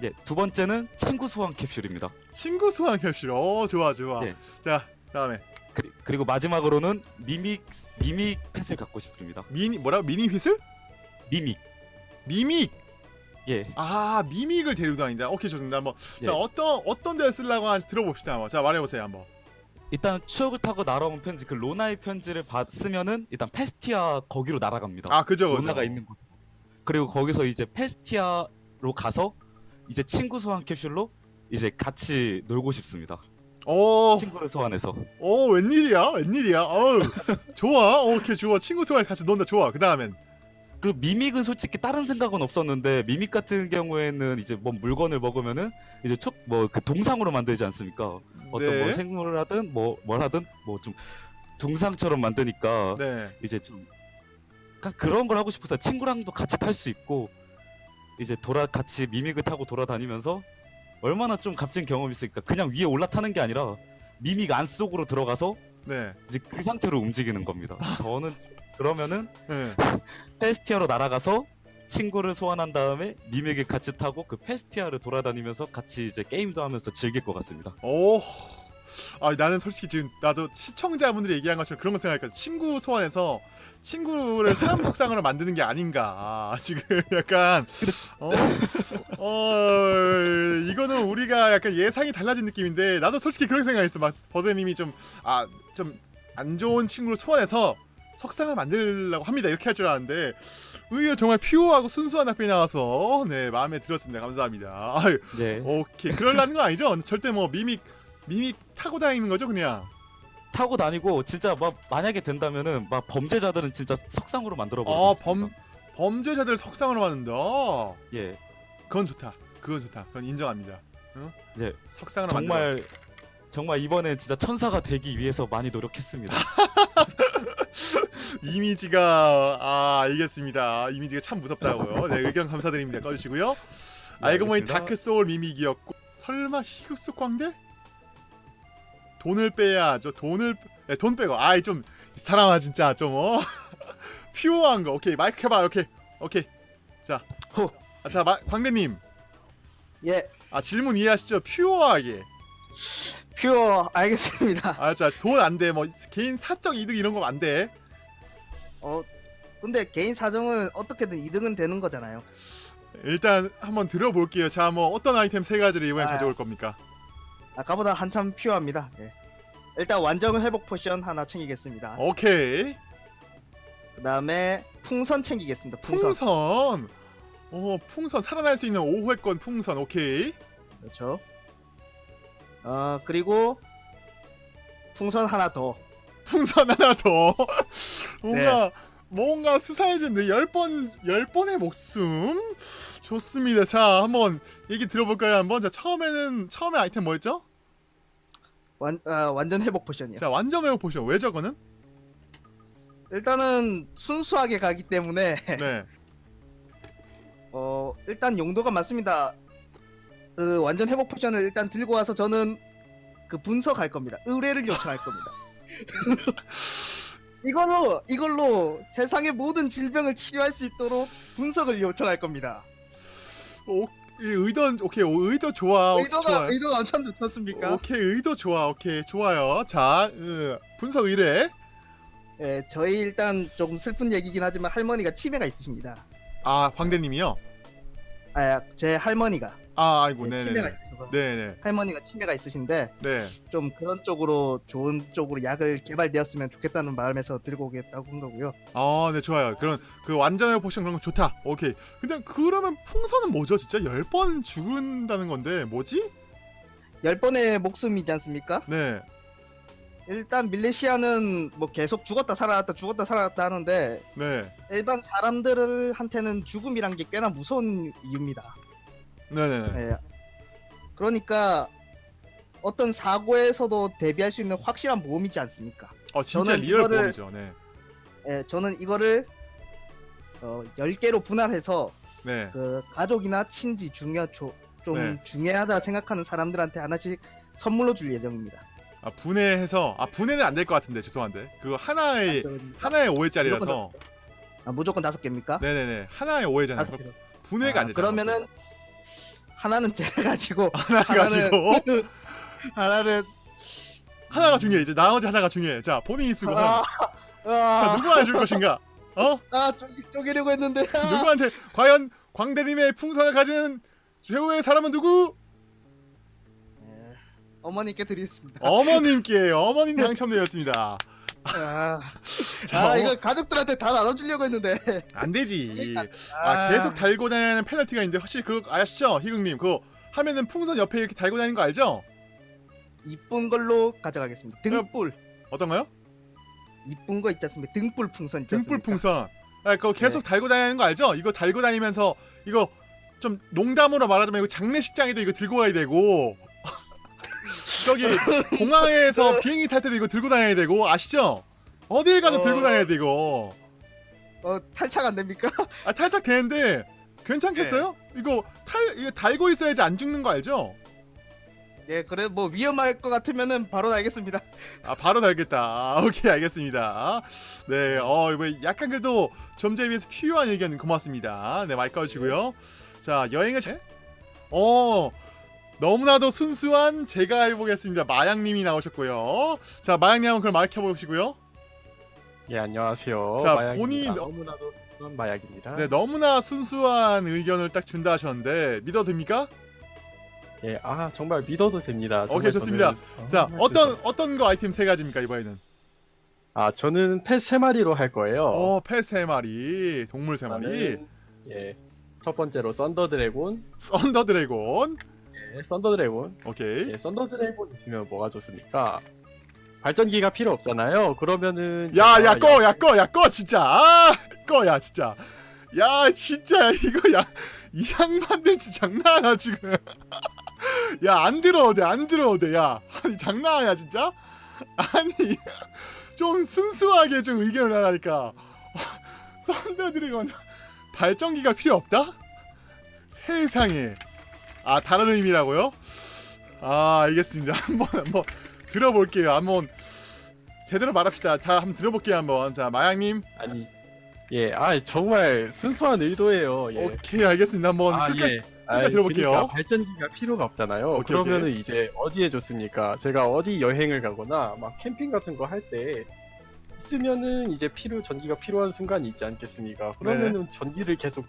C: 네, 두 번째는 친구 소환 캡슐입니다.
A: 친구 소환 캡슐 오 좋아 좋아
C: 네.
A: 자 다음에
C: 그, 그리고 마지막으로는 미믹 미믹 펫을 갖고 싶습니다.
A: 미니 뭐라고 미니 휘슬?
C: 미믹.
A: 미믹
C: 예.
A: 아 미믹을 데리고 다닌다 오케이 좋습니다 한번 자
C: 예.
A: 어떤 어떤 데 쓰려고 하는지 들어봅시다 한번 자 말해보세요 한번
C: 일단 추억을 타고 날아온 편지 그 로나의 편지를 받으면은 일단 페스티아 거기로 날아갑니다.
A: 아 그죠 그죠
C: 로나가 있는 곳. 그리고 거기서 이제 페스티아로 가서 이제 친구 소환 캡슐로 이제 같이 놀고 싶습니다.
A: 어,
C: 친구를 소환해서
A: 어 웬일이야? 웬일이야? 어우, 좋아. 어, 오케이 좋아. 친구 소환 같이 논다. 좋아. 그 다음엔
C: 그리고 미믹은 솔직히 다른 생각은 없었는데 미믹 같은 경우에는 이제 뭐 물건을 먹으면은 이제 촉뭐그 동상으로 만들지 않습니까? 어떤
A: 네.
C: 뭐 생물을 하든 뭐 뭘 하든 뭐 좀 동상처럼 만드니까
A: 네.
C: 이제 좀 그런 걸 하고 싶어서 친구랑도 같이 탈 수 있고 이제 돌아 같이 미믹을 타고 돌아다니면서 얼마나 좀 값진 경험이 있으니까 그냥 위에 올라타는 게 아니라 미믹 안 속으로 들어가서
A: 네.
C: 이제 그 상태로 움직이는 겁니다. 저는 그러면은
A: 네.
C: 페스티아로 날아가서 친구를 소환한 다음에 미믹을 같이 타고 그 페스티아를 돌아다니면서 같이 이제 게임도 하면서 즐길 것 같습니다.
A: 오. 아 나는 솔직히 지금 나도 시청자분들이 얘기한 것처럼 그런 거 생각하니까 친구 소환해서 친구를 사람 속상으로 만드는 게 아닌가. 아, 지금 약간 어, 어 이거는 우리가 약간 예상이 달라진 느낌인데 나도 솔직히 그런 생각했어. 막 버드님이 좀 아 좀 안 좋은 친구를 소환해서 석상을 만들려고 합니다. 이렇게 할 줄 알았는데 의외로 정말 퓨어하고 순수한 학교에 나와서 네 마음에 들었습니다. 감사합니다. 아유
C: 네.
A: 오케이. 그럴라는 거 아니죠? 절대 뭐 미믹 미믹 타고 다니는 거죠 그냥
C: 타고 다니고 진짜 막 만약에 된다면은 막 범죄자들은 진짜 석상으로 만들어 버리고
A: 아 범 범죄자들 석상으로 만든다?
C: 예.
A: 그건 좋다. 그건 좋다. 그건 인정합니다.
C: 네.
A: 석상으로 만들어.
C: 정말 정말 이번에 진짜 천사가 되기 위해서 많이 노력했습니다. [laughs]
A: 이미지가 아 알겠습니다. 이미지가 참 무섭다고요. 네 의견 감사드립니다. 꺼주시고요. 알고 보니. 다크 소울 mimic이었고 설마 히그스 광대? 돈을 빼야죠 돈을 네, 돈 빼고. 아이 좀 사람아 진짜 좀 어? [laughs] 퓨어한 거. 오케이 마이크 켜봐. 오케이 오케이. 자.
D: 호.
A: 아, 자 마, 광대님.
D: 예,
A: 아 질문 이해하시죠? 퓨어하게.
D: 퓨어 알겠습니다.
A: 아 자 돈 안 돼. 뭐 개인 사적 이득 이런 거 안 돼.
D: 어, 근데 개인 사정은 어떻게든 2등은 되는 거잖아요.
A: 일단 한번 들어볼게요. 자 뭐 어떤 아이템 세 가지를 이번에
D: 아.
A: 가져올 겁니까
D: 아까보다 한참 pure합니다. 예. 일단 완전 회복 potion 하나 챙기겠습니다.
A: 오케이
D: 그 다음에 풍선 챙기겠습니다. 풍선.
A: 풍선. 어, 풍선 살아날 수 있는 5회권 풍선. 오케이.
D: 그렇죠. 어 그리고 풍선 하나 더.
A: 풍선 하나 더. 뭔가 [laughs]
D: 네.
A: 뭔가 수사해진데 10번 10번의 목숨. 좋습니다. 자, 한번 얘기 들어볼까요? 한번. 자, 처음에는 처음에 아이템 뭐였죠?
D: 완 아, 완전 회복 potion이요.
A: 자, 완전 매우 포션. 왜 저거는?
D: 일단은 순수하게 가기 때문에
A: 네. [laughs]
D: 어 일단 용도가 많습니다. 그 완전 회복 potion을 일단 들고 와서 저는 그 분석할 겁니다. 의뢰를 요청할 겁니다. [laughs] 이걸로 이걸로 세상의 모든 질병을 치료할 수 있도록 분석을 요청할 겁니다.
A: 오, 이 의도 오케이. 오, 의도 좋아. 오,
D: 의도가. 의도가 엄청 좋지 않습니까?
A: 오케이. 의도 좋아. 오케이. 좋아요. 자, 으, 분석 의뢰.
D: 예, 저희 일단 조금 슬픈 얘기긴 하지만 할머니가 치매가 있으십니다.
A: 아, 광대님이요.
D: 아, 제 할머니가
A: 아, 아이고.
D: 예,
A: 네, 네.
D: 치매가 있으셔서
A: 네, 네.
D: 할머니가 치매가 있으신데
A: 네.
D: 좀 그런 쪽으로 좋은 쪽으로 약을 개발되었으면 좋겠다는 마음에서 들고 오겠다고 한 거고요.
A: 아, 네, 좋아요. 그런 그 완전의 포션 그런 거 좋다. 오케이. 근데 그러면 풍선은 뭐죠? 진짜 10번 죽은다는 건데 뭐지?
D: 열 번의 목숨이지 않습니까?
A: 네.
D: 일단 밀레시아는 뭐 계속 죽었다 살아났다 죽었다 살아났다 하는데
A: 네.
D: 일반 사람들한테는 죽음이란 게 꽤나 무서운 이유입니다.
A: 네, 네. 네.
D: 예. 그러니까 어떤 사고에서도 대비할 수 있는 확실한 보험이지 않습니까?
A: 어, 진짜
D: 저는
A: real
D: 이거를-
A: 보험이죠. 네.
D: 예, 저는 이거를 어, 10개로 분할해서
A: 네.
D: 그 가족이나 친지 중요 조, 좀
A: 네.
D: 중요하다 생각하는 사람들한테 하나씩 선물로 줄 예정입니다.
A: 아, 분해해서 아, 분해는 안 될 것 같은데 죄송한데. 그거 하나의 하나의 5회짜리라서.
D: 무조건 아, 무조건 다섯 개입니까?
A: 네, 네, 네. 하나의 5회잖아요.
D: 다섯 개.
A: 분해가
D: 아,
A: 안 되죠.
D: 그러면은 하나는 제가 가지고
A: 하나 가지고
D: 하나는
A: 하나가 중요해. 이제 나머지 하나가 중요해. 자, 본인이 쓰고
D: 아,
A: 자,
D: 아,
A: 누구한테 줄 것인가? 어? [laughs]
D: 아 쪼, 쪼개 려고 했는데 아,
A: 누구한테 과연 광대님의 풍선을 가진 최후의 사람은 누구?
D: 예, 어머니께 드리겠습니다.
A: 어머님께 어머님 당첨되었습니다.
D: 아,
A: 자,
D: 아
A: 어,
D: 이거 가족들한테 다 나눠주려고 했는데
A: 안 되지.
D: 그러니까,
A: 아, 계속 달고 다니는 페널티가 있는데 확실히 그거 아시죠, 희극님? 그거 하면은 풍선 옆에 이렇게 달고 다니는 거 알죠?
D: 이쁜 걸로 가져가겠습니다. 등불
A: 어떤 거요?
D: 이쁜 거 있지 않습니까? 등불 풍선 있지
A: 등불
D: 않습니까?
A: 풍선. 아, 그거 계속 달고 다니는 거 알죠? 이거 달고 다니면서 이거 좀 농담으로 말하자면 이거 장례식장에도 이거 들고 가야 되고 저기 공항에서 [laughs] 비행기 탈 때도 이거 들고 다녀야 되고 아시죠? 어딜 가도
D: 어.
A: 들고 다녀야 되고
D: 어 탈착 안 됩니까? [laughs]
A: 아 탈착 되는데 괜찮겠어요?
D: 네.
A: 이거 탈 이거 달고 있어야지 안 죽는 거 알죠?
D: 예 그래 뭐 위험할 것 같으면은 바로 알겠습니다. [laughs]
A: 아 바로 달겠다. 아, 오케이 알겠습니다. 네, 어 이거 약간 그래도 점제에 비해서 필요한 의견 고맙습니다. 네 마이크 꺼주시고요. 자 여행을 제... 어 너무나도 순수한 제가 해보겠습니다. 마양님이 나오셨고요. 자 마양님 한번 그럼 마이크 켜보시고요.
E: 예 안녕하세요.
A: 자,
E: 마약입니다.
A: 본인-
E: 너무나도 순한 마약입니다.
A: 네 너무나 순수한 의견을 딱 준다 하셨는데 믿어도 됩니까?
E: 예, 아 정말 믿어도 됩니다.
A: 오케이, 좋습니다.
E: 저는
A: 자 어떤
E: 순수-
A: 어떤 거 아이템 세 가지입니까 이번에는?
E: 아 저는 pet 세 마리로 할 거예요.
A: 어, 펫 세 마리, 동물 세 마리,
E: 예. 첫 번째로
A: thunder dragon. Thunder dragon.
E: 예, thunder dragon.
A: 오케이.
E: 예, thunder dragon 있으면 뭐가 좋습니까? 발전기가 필요 없잖아요. 그러면은
A: 야, 야, 꺼, 야, 꺼, 야, 꺼, 진짜. 아, 꺼, 야, 진짜. 야, 진짜 이거 야, 이 양반들 진짜 장난하나 지금. [laughs] 야, 안 들어도 돼, 안 들어도 돼, 야. 아니 장난하냐 진짜? 아니, 좀 순수하게 좀 의견을 하라니까. [laughs] 썬더 드래곤 발전기가 필요 없다? 세상에. 아, 다른 의미라고요? 아, 알겠습니다. [laughs] 한번 한번 들어볼게요. 한번 제대로 말합시다. 자, 한번 들어볼게요. 한번. 자, 마양님.
E: 아니 예, 아 정말 순수한 의도예요. 예.
A: 오케이, 알겠습니다. 한번
E: 아,
A: 끝까지.
E: 예.
A: 끝까지 들어볼게요.
E: 그러니까 발전기가 필요가 없잖아요.
A: 오케이,
E: 그러면은 이제 어디에 좋습니까? 제가 어디 여행을 가거나 막 캠핑 같은 거 할 때 있으면은 이제 필요 전기가 필요한 순간이 있지 않겠습니까? 그러면은
A: 네.
E: 전기를 계속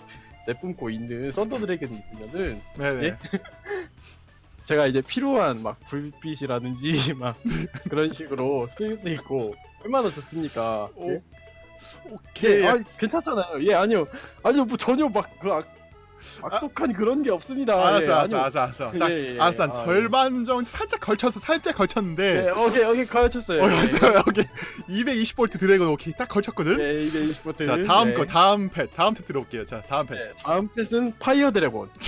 E: 내뿜고 있는 thunder dragon이 있으면은
A: 네네.
E: 예? [laughs] 제가 이제 필요한 막 불빛이라든지 [laughs] 막 그런 식으로 쓸 수 있고 얼마나 좋습니까?
A: 오,
E: 예?
A: 오케이.
E: 예, 아, 괜찮잖아요. 예, 아니요. 아니요, 뭐 전혀 막, 그 악, 악독한 그런 게 없습니다.
A: 알았어,
E: 예,
A: 알았어. 알았어, 알았어. 딱,
E: 예, 예,
A: 알았어. 한
E: 아,
A: 절반 정도 살짝 걸쳤어, 살짝 걸쳤는데.
E: 예, 오케이, 오케이, 가르쳤어요.
A: 어,
E: 예,
A: 맞아요. [laughs] 오케이. 220V dragon 오케이 딱 걸쳤거든.
E: 예, 220V.
A: 자, 다음
E: 예.
A: 거, 다음 pet, 다음 pet 들어볼게요. 자, 다음 pet.
E: 예, 다음 pet은 fire dragon. [laughs]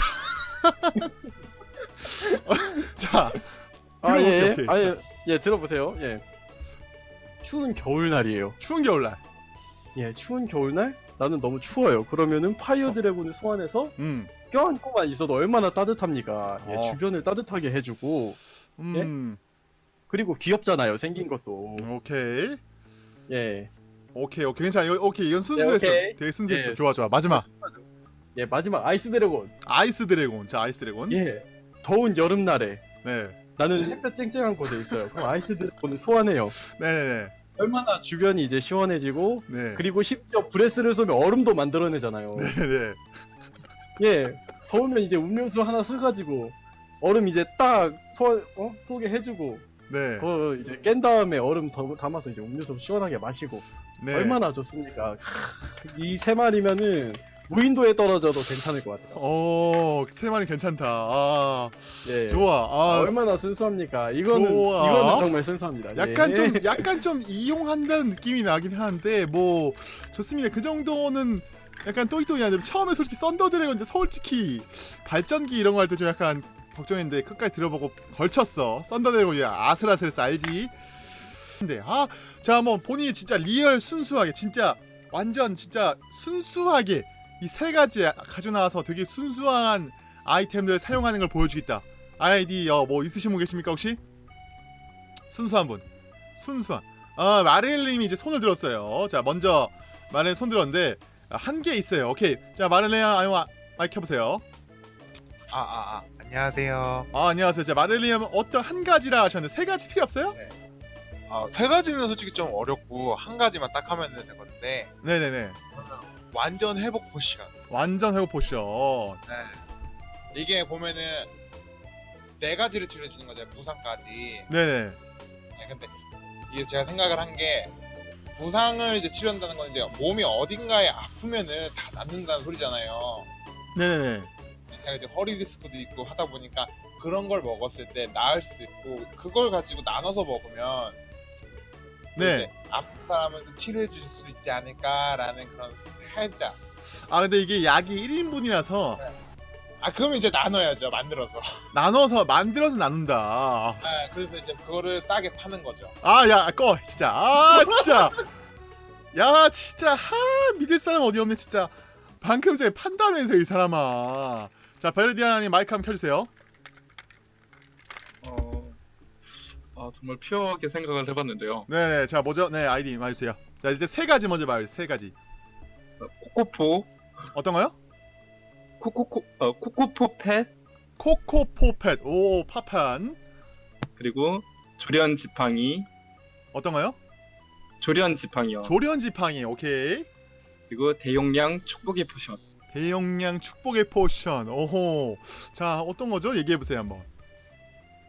E: [laughs]
A: 자,
E: 아,
A: 들어볼게요.
E: 예,
A: 오케이.
E: 아,
A: 자,
E: 예, 예, 들어보세요. 예. 추운 겨울날이에요.
A: 추운 겨울날.
E: 예, 추운 겨울날? 나는 너무 추워요. 그러면은 fire dragon을 소환해서
A: 음,
E: 껴안고만 있어도 얼마나 따뜻합니까? 예,
A: 어.
E: 주변을 따뜻하게 해주고
A: 음,
E: 그리고 귀엽잖아요. 생긴 것도.
A: 오케이.
E: 예.
A: 오케이, 오케이. 괜찮아. 오케이. 이건 순수했어.
E: 오케이.
A: 되게 순수했어.
E: 예.
A: 좋아, 좋아. 마지막.
E: 예, 마지막
A: ice dragon. Ice dragon. 자, ice dragon.
E: 예. 더운 여름날에
A: 네.
E: 나는 햇볕 쨍쨍한 곳에 있어요. 그럼 ice dragon을 소환해요.
A: 네네네.
E: 얼마나 주변이 이제 시원해지고
A: 네.
E: 그리고 심지어 breath를 쏘면 얼음도 만들어내잖아요.
A: 네네. [laughs]
E: 예. 더우면 이제 음료수 하나 사가지고 얼음 이제 딱 소, 어? 쏘게 해주고
A: 네.
E: 그거 이제 깬 다음에 얼음 더, 담아서 이제 음료수 시원하게 마시고
A: 네.
E: 얼마나 좋습니까? 이 세 마리면은 무인도에 떨어져도 괜찮을 것 같아요.
A: 오, 세 마리 괜찮다. 아,
E: 예.
A: 좋아. 아,
E: 얼마나 순수합니까? 이거는
A: 좋아.
E: 이거는 정말 순수합니다.
A: 약간
E: 예.
A: 좀 약간 좀 이용한다는 느낌이 나긴 하는데 뭐 좋습니다. 그 정도는 약간 또이또이한데 처음에 솔직히 썬더 드래곤인데 솔직히 발전기 이런 거 할 때 좀 약간 걱정했는데 끝까지 들어보고 걸쳤어. thunder dragon이 아슬아슬해서 알지. 근데 아, 자 한번 본인이 진짜 real 순수하게 진짜 완전 진짜 순수하게 이 세 가지 가져 나와서 되게 순수한 아이템들 사용하는 걸 보여주겠다. 아이디어, 뭐 있으신 분 계십니까 혹시? 순수한 분. 순수한. 아 마릴님이 이제 손을 들었어요. 자 먼저 마릴 손 들었는데 한 개 있어요. 오케이. 자 마릴님 아유 아, 마이크 켜보세요.
G: 아, 아, 아, 안녕하세요.
A: 아 안녕하세요. 자 마릴님 어떤 한 가지라 하셨는데 세 가지 필요 없어요?
G: 아, 세 가지는 솔직히 좀 어렵고 한 가지만 딱 하면 되거든요.
A: 네네네.
G: 완전 회복 potion.
A: 완전 회복 potion.
G: 네. 이게 보면은 네 가지를 줄여주는 거죠. 부상까지.
A: 네네.
G: 네, 근데 이게 제가 생각을 한 게 부상을 이제 치료한다는 건 이제 몸이 어딘가에 아프면은 다 낫는다는 소리잖아요.
A: 네네네.
G: 제가 이제 허리 디스크도 있고 하다 보니까 그런 걸 먹었을 때 나을 수도 있고 그걸 가지고 나눠서 먹으면
A: 네.
G: 아픈 사람은 치료해 주실 수 있지 않을까라는 그런 살짝.
A: 아 근데 이게 약이 1인분이라서
G: 아 그럼 이제 나눠야죠 만들어서. [laughs]
A: 나눠서 만들어서 나눈다.
G: 아, 그래서 이제 그거를 싸게 파는 거죠.
A: 아 야 꺼 진짜. 아 진짜. 야 진짜. 하 믿을 사람 어디 없네 진짜. 방금 전에 판다면서 이 사람아. 자 베르디아님 마이크 한번 켜주세요.
B: 어, 아, 정말 피어하게 생각을 해봤는데요.
A: 네네 자 뭐죠? 네 아이디 말해주세요. 자 이제 세 가지 먼저 말해 세 가지
B: 코코포,
A: 어떤 거요?
B: 코코코, 어, 코코포 pet,
A: 코코포 pet. 오 파판.
B: 그리고 조련 지팡이,
A: 어떤 거요?
B: 조련 지팡이요.
A: 조련 지팡이 오케이.
B: 그리고 대용량 축복의 potion.
A: 대용량 축복의 potion. 오호. 자 어떤 거죠? 얘기해 보세요 한번.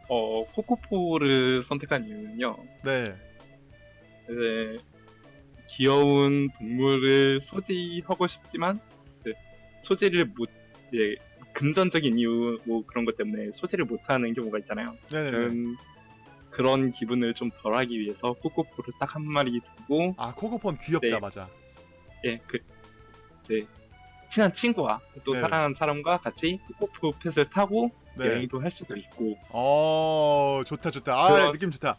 B: 어, 코코포를 선택한 이유는요.
A: 네.
B: 이제 귀여운 동물을 소지하고 싶지만 그 소지를 못 예, 금전적인 이유 뭐 그런 것 때문에 소지를 못하는 경우가 있잖아요.
A: 네네네.
B: 그런 그런 기분을 좀 덜하기 위해서 코코포를 딱 한 마리 두고
A: 아 코코폰 귀엽다
B: 네.
A: 맞아.
B: 예, 그 이제 친한 친구와 또
A: 네.
B: 사랑하는 사람과 같이 코코포 펫을 타고
A: 네.
B: 여행도 할 수도 있고.
A: 어 좋다 좋다. 아
B: 그런-
A: 느낌 좋다.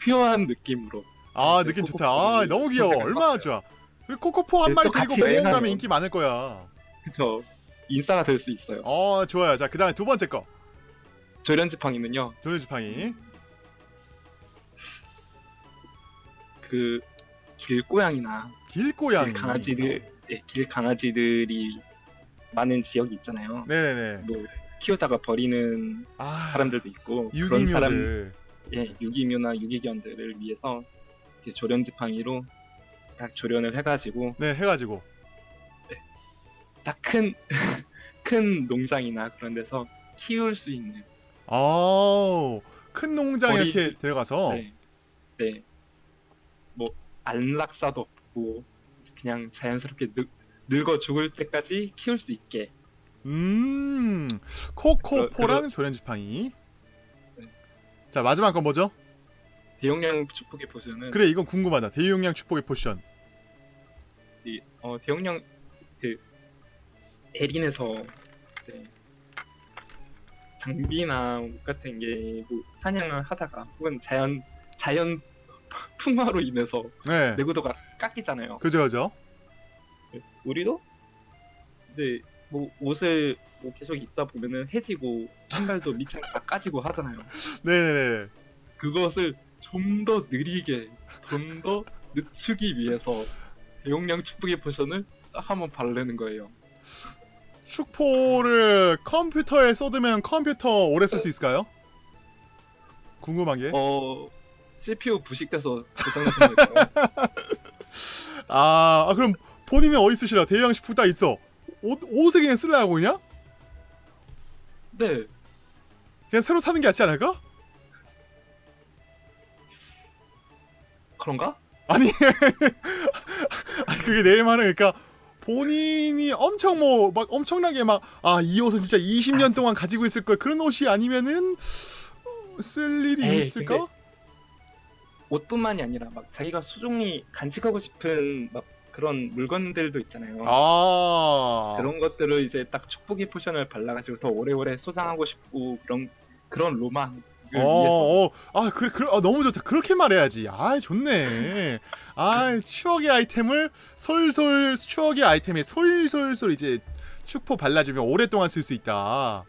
B: 퓨어한 느낌으로
A: 아
B: 네,
A: 느낌 좋다. 아 너무 귀여워. 얼마나. 좋아. 그 코코포 한
B: 네,
A: 마리 데리고
B: 같이
A: 공원. 가면 인기 많을 거야.
B: 그쵸. 인싸가 될 수 있어요.
A: 어 좋아요. 자 그 다음에 두 번째 거.
B: 조련지팡이는요?
A: 조련지팡이.
B: 그 길고양이나
A: 길고양이.
B: 길 강아지들 예, 길 강아지들이 많은 지역이 있잖아요.
A: 네네네.
B: 뭐 키우다가 버리는
A: 아
B: 사람들도 있고 그런 사람 예, 유기묘나 유기견들을 위해서 이제 조련 지팡이로 딱 조련을 해가지고
A: 네 해가지고
B: 딱 큰 [laughs] 큰 농장이나 그런 데서 키울 수 있는
A: 아큰 농장
B: 머리-
A: 이렇게 들어가서
B: 네, 네. 뭐 안락사도 없고 그냥 자연스럽게 늙, 늙어 죽을 때까지 키울 수 있게
A: 음 코코포랑 조련지팡이
B: 네.
A: 자 마지막 건 뭐죠?
B: 대용량 축복의 potion은
A: 그래 이건 궁금하다. 대용량 축복의 potion.
B: 이, 어, 대용량 그 에린에서 이제 장비나 옷 같은 게 뭐 사냥을 하다가 혹은 자연 자연 [laughs] 풍화로 인해서
A: 네.
B: 내구도가 깎이잖아요.
A: 그죠 그죠?
B: 우리도 이제 뭐 옷을 뭐 계속 입다 보면은 해지고 신발도 밑창 다 까지고 하잖아요.
A: 네네네. [laughs]
B: 그것을 좀 더 느리게, 좀 더 늦추기 위해서 대용량 축복의 potion을 딱 한번 바르는 거예요.
A: 축포를 컴퓨터에 쏟으면 컴퓨터 오래 쓸 수 있을까요? 궁금한 게.
B: 어 CPU 부식돼서 거예요. [laughs]
A: 아, 아, 그럼 본인은 어디 쓰시라? 대형 식품 딱 있어. 옷 옷을 그냥 쓰려고 그냥?
B: 네,
A: 그냥 새로 사는 게 낫지 않을까?
B: 그런가?
A: 아니, [laughs] 아니 그게 내 말은 그러니까 본인이 엄청 뭐 막 엄청나게 막 아 이 옷은 진짜 20년 동안 가지고 있을 걸 그런 옷이 아니면은 어, 쓸 일이
B: 에이,
A: 있을까?
B: 옷뿐만이 아니라 막 자기가 소중히 간직하고 싶은 막 그런 물건들도 있잖아요.
A: 아,
B: 그런 것들을 이제 딱 축복의 potion을 발라가지고 더 오래오래 소장하고 싶고 그런 그런 위해서
A: 어, 어, 아, 그래, 그래, 아, 너무 좋다. 그렇게 말해야지. 아, 좋네. 아, 추억의 아이템을 솔솔 추억의 아이템에 솔솔솔 이제 축포 발라주면 오랫동안 쓸 수 있다.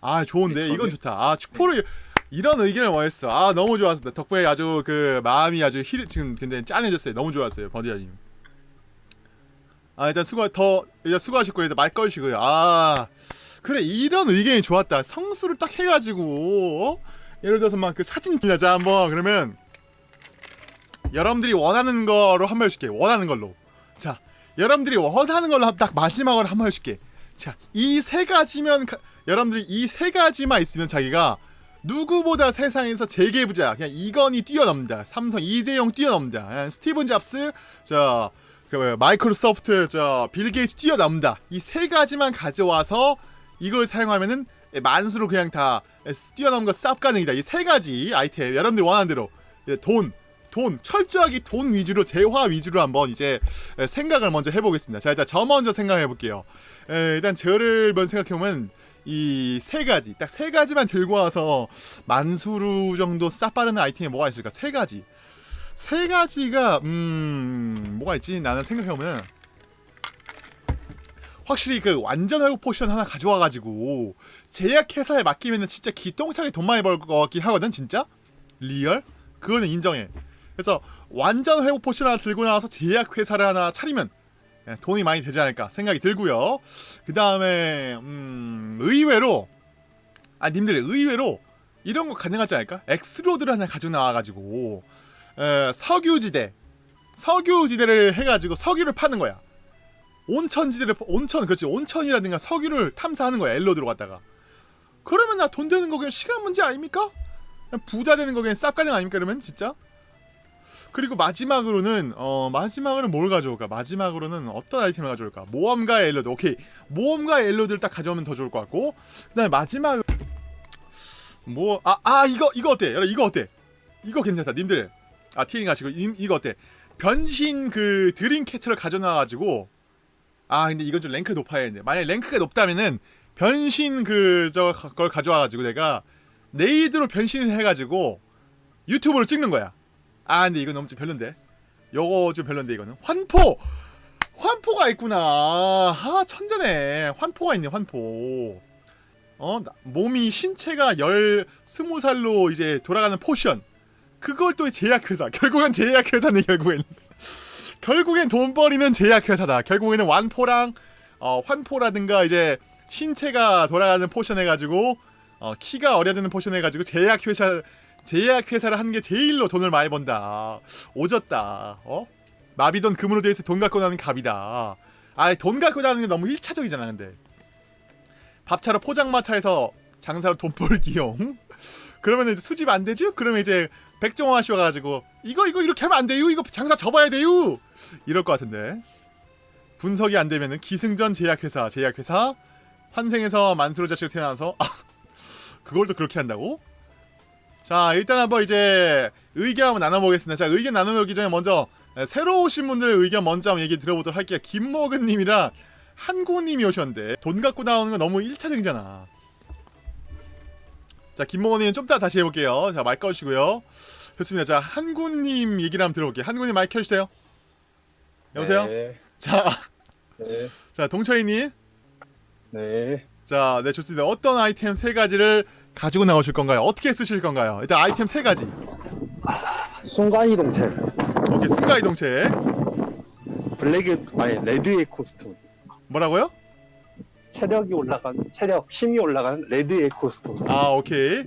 A: 아, 좋은데
B: 네,
A: 이건
B: 저는-
A: 좋다. 아, 축포를 이런 의견을 원했어. 아, 너무 좋았습니다. 덕분에 아주 그 마음이 아주 힐 지금 굉장히 짠해졌어요. 너무 좋았어요, 버디아님. 아, 일단 수고 더 일단 수고하셨고 일단 말 걸시고요. 아. 그래 이런 의견이 좋았다. 성수를 딱 해가지고 어? 예를 들어서 막 그 사진 빌려자 한번. 그러면 여러분들이 원하는 거로 한 번 해줄게. 원하는 걸로. 자 여러분들이 원하는 걸로 한- 딱 마지막으로 한 번 해줄게. 자 이 세 가지면 가- 여러분들이 이 세 가지만 있으면 자기가 누구보다 세상에서 제일 부자. 그냥 이건희 뛰어넘는다. 삼성 이재용 뛰어넘는다. 스티븐 잡스 저그 마이크로소프트 저 빌 게이츠 뛰어넘는다. 이 세 가지만 가져와서 이걸 사용하면은 예, 만수르 그냥 다 예, 뛰어넘은 거 쌉 가능이다. 이 세 가지 아이템 여러분들 원하는 대로 예, 돈, 돈 철저하게 돈 위주로 재화 위주로 한번 이제 예, 생각을 먼저 해보겠습니다. 자 일단 저 먼저 생각해 볼게요. 예, 일단 저를 먼저 생각해 보면 이 세 가지 딱 세 가지만 들고 와서 만수르 정도 쌉 빠르는 아이템이 뭐가 있을까? 세 가지. 세 가지가 음 뭐가 있지? 나는 생각해 보면 확실히 그 완전 회복 potion 하나 가져와 가지고 제약 회사에 맡기면은 진짜 기똥차게 돈 많이 벌 것 같긴 하거든 진짜? Real? 그거는 인정해. 그래서 완전 회복 potion 하나 들고 나와서 제약 회사를 하나 차리면 예, 돈이 많이 되지 않을까 생각이 들고요. 그 다음에 음 의외로 아 님들 의외로 이런 거 가능하지 않을까? L rod를 하나 가지고 나와가지고 에, 석유지대 석유지대를 해가지고 석유를 파는 거야 온천지대를 온천 그렇지 온천이라든가 석유를 탐사하는 거야 L rod로 갖다가 그러면 나 돈 되는 거 그냥 시간 문제 아닙니까? 부자 되는 거 그냥 쌉 가능 아닙니까 그러면 진짜? 그리고 마지막으로는 어 마지막으로는 뭘 가져올까? 마지막으로는 어떤 아이템을 가져올까? 모험가 엘로드 오케이 모험가 엘로드를 딱 가져오면 더 좋을 것 같고 그다음에 마지막 뭐아 아 이거 이거 어때? 여러분 이거 어때? 이거 괜찮다 님들 아 티링 가시고 이, 이거 어때? 변신 그 드림캐쳐를 가져놔가지고 아 근데 이건 좀 랭크 높아야 되는데 만약 랭크가 높다면은 변신 그저걸 가져와가지고 내가 네이드로 변신을 해가지고 유튜브로 찍는 거야. 아 근데 이건 너무 좀 별론데. 요거 좀 별론데 이거는. 환포! 환포가 있구나. 아 천재네. 환포가 있네 환포. 어 나- 몸이 신체가 열 스무 살로 이제 돌아가는 potion. 그걸 또 제약회사. [laughs] 결국엔 제약회사네 결국엔 결국엔 돈 버리는 제약회사다. 결국에는 완포랑 어, 환포라든가 이제 신체가 돌아가는 포션 해가지고 어, 키가 어려지는 포션 해가지고 제약회사 제약회사를 하는 게 제일로 돈을 많이 번다. 오졌다. 어? 마비돈 금으로 되어 있어 돈 갖고 나는 갑이다. 아돈 갖고 나는 게 너무 1차적이잖아 근데. 밥차로 포장마차에서 장사로 돈 벌기용. 그러면 이제 수집 안 되죠? 그러면 이제 백종원 씨 와가지고 이거 이거 이렇게 하면 안 돼요. 이거 장사 접어야 돼요. 이럴 것 같은데 분석이 안 되면은 기승전 제약회사 제약회사 환생에서 만수로 자식을 태어나서 아 그걸 또 그렇게 한다고? 자 일단 한번 이제 의견 한번 나눠보겠습니다. 자 의견 나눠보기 전에 먼저 에, 새로 오신 분들의 의견 먼저 한번 얘기 들어보도록 할게요. 김먹은님이랑 한고님이 오셨는데 돈 갖고 나오는 거 너무 1차적이잖아. 자 김먹은님 좀 이따 다시 해볼게요. 자 마이크 꺼주시고요. 좋습니다. 자 한구님 얘기를 한번 들어볼게요. 한구님 마이크 켜주세요. 여보세요?
H: 네.
A: 자,
H: 네.
A: 자 동철이님,
H: 네.
A: 자, 네 좋습니다. 어떤 아이템 세 가지를 가지고 나오실 건가요? 어떻게 쓰실 건가요? 일단 아이템 세 가지.
H: 순간이동체.
A: 오케이, 순간 이동체.
H: 블랙의 아니 레드의 코스튬.
A: 뭐라고요?
H: 체력이 올라간 체력 힘이 올라간 레드의 코스튬.
A: 아, 오케이.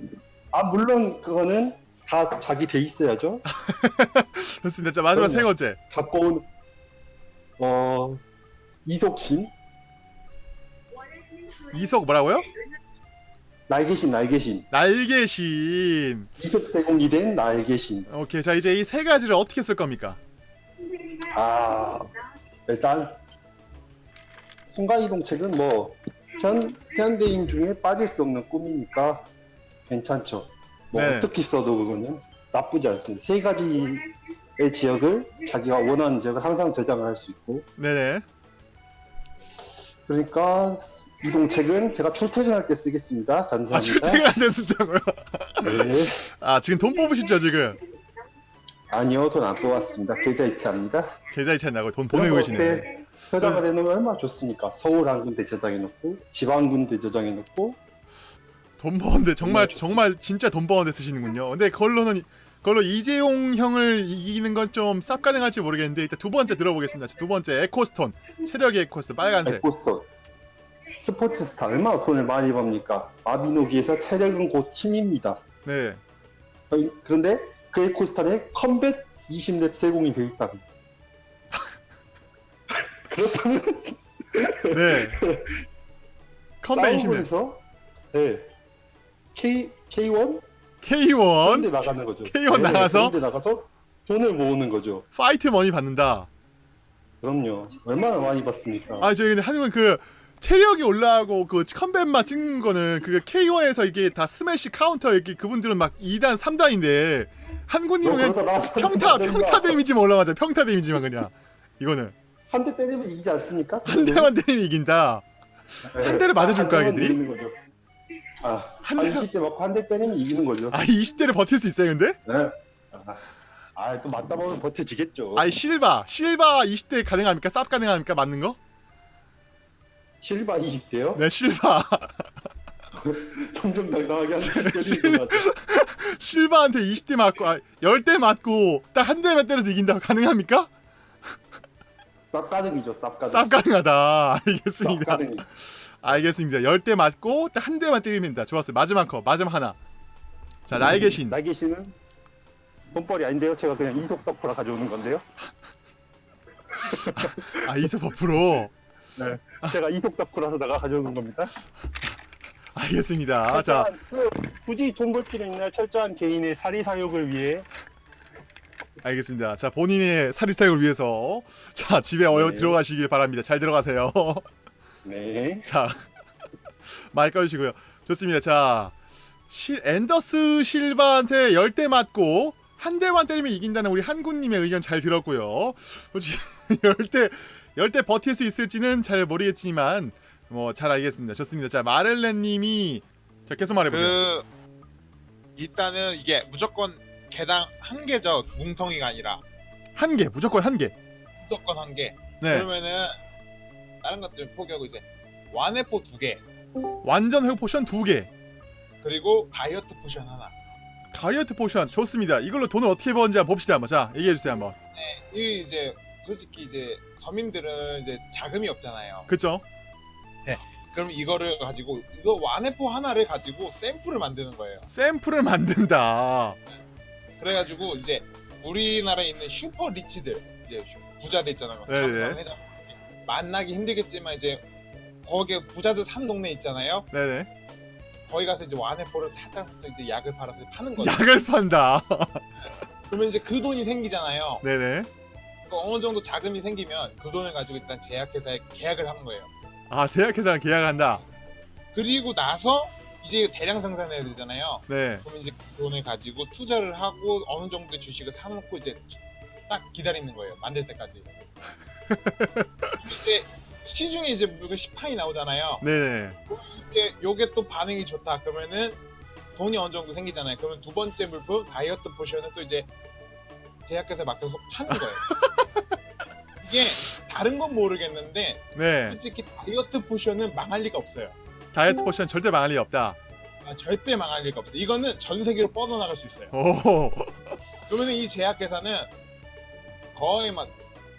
H: 아 물론 그거는 다 자기 돼 있어야죠. [laughs]
A: 좋습니다. 자, 마지막. 세 번째.
H: 갖고 온 어, 이속심,
A: 이석 뭐라고요?
H: 날개신, 날개신,
A: 날개신.
H: 이속 세공이 된 날개신.
A: 오케이, 자 이제 이 세 가지를 어떻게 쓸 겁니까?
H: 아, 일단 순간이동책은 뭐 현, 현대인 중에 빠질 수 없는 꿈이니까 괜찮죠. 뭐
A: 네.
H: 어떻게 써도 그거는 나쁘지 않습니다. 세 가지의 지역을 자기가 원하는 지역을 항상 저장을 할 수 있고
A: 네네.
H: 그러니까 이동책은 제가 출퇴근할 때 쓰겠습니다.
A: 아
H: 감사합니다.
A: 출퇴근 안 됐다고요?
H: 네. [laughs]
A: 아 지금 돈 뽑으시죠 지금?
H: 아니요, 돈 안 뽑았습니다. 계좌 이체합니다.
A: 계좌 이체한다고 돈 보내고 계시네.
H: 때 저장을 해놓으면 얼마나 좋습니까? 서울 한 군데 저장해놓고 지방 한 군데 저장해놓고
A: 돈 버는데 정말
H: 네,
A: 정말 진짜 돈 버는데 쓰시는군요. 근데 그걸로는 그걸로 이재용 형을 이기는 건 좀 쌉 가능할지 모르겠는데 일단 두 번째 들어보겠습니다. 두 번째 echo stone 체력의 echo stone 빨간색.
H: Echo stone 스포츠 스타 얼마나 돈을 많이 법니까? 마비노기에서 체력은 곧 힘입니다.
A: 네.
H: 어, 그런데 그 echo stone에 combat 20렙 세공이 돼 있다. [laughs] 그렇다면
A: 네. [laughs] 20년.
H: 싸움에서 네. K K1
A: K1
H: 그런데 나가는 거죠.
A: K1 나가서?
H: 그런데 나가서 돈을 모으는 거죠.
A: Fight money 받는다.
H: 그럼요. 얼마나 많이 받습니까?
A: 아 저기 근데 한국은 그 체력이 올라가고 그 combat만 찍는 거는 그 K1에서 이게 다 스매시 카운터 이렇게 그분들은 막 2단 3단인데 한군님은 그냥 평타 평타 데미지만 올라가자 평타 데미지만 그냥 이거는
H: 한 대 때리면 이기지 않습니까?
A: 한 대만 때리면 이긴다 한 대를 맞아줄까, 걔들이?
H: 아, 한한
A: 대만-
H: 20대 맞고 한 대 때리면 이기는 거죠.
A: 아 20대를 버틸 수 있어요 근데?
H: 네. 아, 또 맞다 보면 버텨지겠죠.
A: 아이 실바 실바 20대 가능합니까? 쌉 가능합니까? 맞는 거?
H: 실바 20대요?
A: 네 실바 [laughs]
H: 성정당당하게 한
A: 실-
H: 20대인 것 같아.
A: 실바한테 20대 맞고 아 10대 맞고 딱 한 대만 때려서 이긴다 가능합니까?
H: 쌉가능이죠, 쌉가능.
A: 쌉 가능하다
H: 쌉
A: 알겠습니다
H: 가능이.
A: 알겠습니다. 10대 맞고 딱 한 대만 때리면 된다. 좋았어요. 마지막 컷 마지막 하나. 자 나에게 신.
H: 나에게 신은 돈벌이 아닌데요. 제가 그냥 이속 덕후라 가져오는 건데요. [laughs]
A: 아 이소 버프로?
H: 제가 이속 덕후라서 내가 가져오는 겁니다.
A: 알겠습니다. 자.
H: 그, 굳이 돈 벌 필요 있나요? 철저한 개인의 사리 사욕을 위해?
A: 알겠습니다. 자 본인의 사리스타일을 위해서. 자 집에 어여
H: 네.
A: 들어가시길 바랍니다. 잘 들어가세요 [laughs]
H: 네.
A: 자 [laughs] 마이크 꺼주시고요. 좋습니다. 자 실, 앤더스 실바한테 10대 맞고 한 대만 때리면 이긴다는 우리 한군님의 의견 잘 들었고요. 솔직히 10대 10대 버틸 수 있을지는 잘 모르겠지만 뭐 잘 알겠습니다. 좋습니다. 자 마를렌님이 자 계속 말해보세요.
G: 그 일단은 이게 무조건 개당 한 개죠. 뭉텅이가 아니라.
A: 한 개 무조건 한 개.
G: 무조건 한 개.
A: 네.
G: 그러면은 다른 것들 포기하고 이제 완회포 두 개.
A: 완전 회복 potion 두개
G: 그리고 다이어트 potion 하나.
A: 다이어트 potion 좋습니다 이걸로 돈을 어떻게 버는지 한번 봅시다 한번 자 얘기해주세요 한번
G: 이 이제 솔직히 이제 서민들은 이제 자금이 없잖아요.
A: 그쵸
G: 그럼 이거를 가지고 이거 완회포 하나를 가지고 샘플을 만드는 거예요.
A: 샘플을 만든다
G: 그래가지고 이제 우리나라에 있는 super rich들 이제 슈- 부자들 있잖아요.
A: 네네.
G: 만나기 힘들겠지만 이제 거기에 부자들 사는 동네 있잖아요.
A: 네네
G: 거기 가서 이제 완해포를 살짝 살짝 이제 약을 팔아서 파는 거죠.
A: 약을 판다
G: 그러면 이제 그 돈이 생기잖아요.
A: 네네
G: 그 어느 정도 자금이 생기면 그 돈을 가지고 일단 제약회사에 계약을 하는 거예요.
A: 아 제약회사랑 계약을 한다
G: 그리고 나서 이제 대량 생산해야 되잖아요.
A: 네
G: 그러면 이제 그 돈을 가지고 투자를 하고 어느 정도의 주식을 사놓고 이제 딱 기다리는 거예요. 만들 때까지. 이제 시중에 이제 물건 10판이 나오잖아요.
A: 네네
G: 이게 요게 또 반응이 좋다. 그러면은 돈이 어느 정도 생기잖아요. 그러면 두 번째 물품 다이어트 potion은 또 이제 제약회사에 맡겨서 파는 거예요. [laughs] 이게 다른 건 모르겠는데
A: 네
G: 솔직히 다이어트 potion은 망할 리가 없어요.
A: 다이어트 potion 절대 망할 리 없다
G: 아, 절대 망할 리가 없어요. 이거는 전 세계로 뻗어나갈 수 있어요.
A: 오
G: 그러면 이 제약회사는 거의 막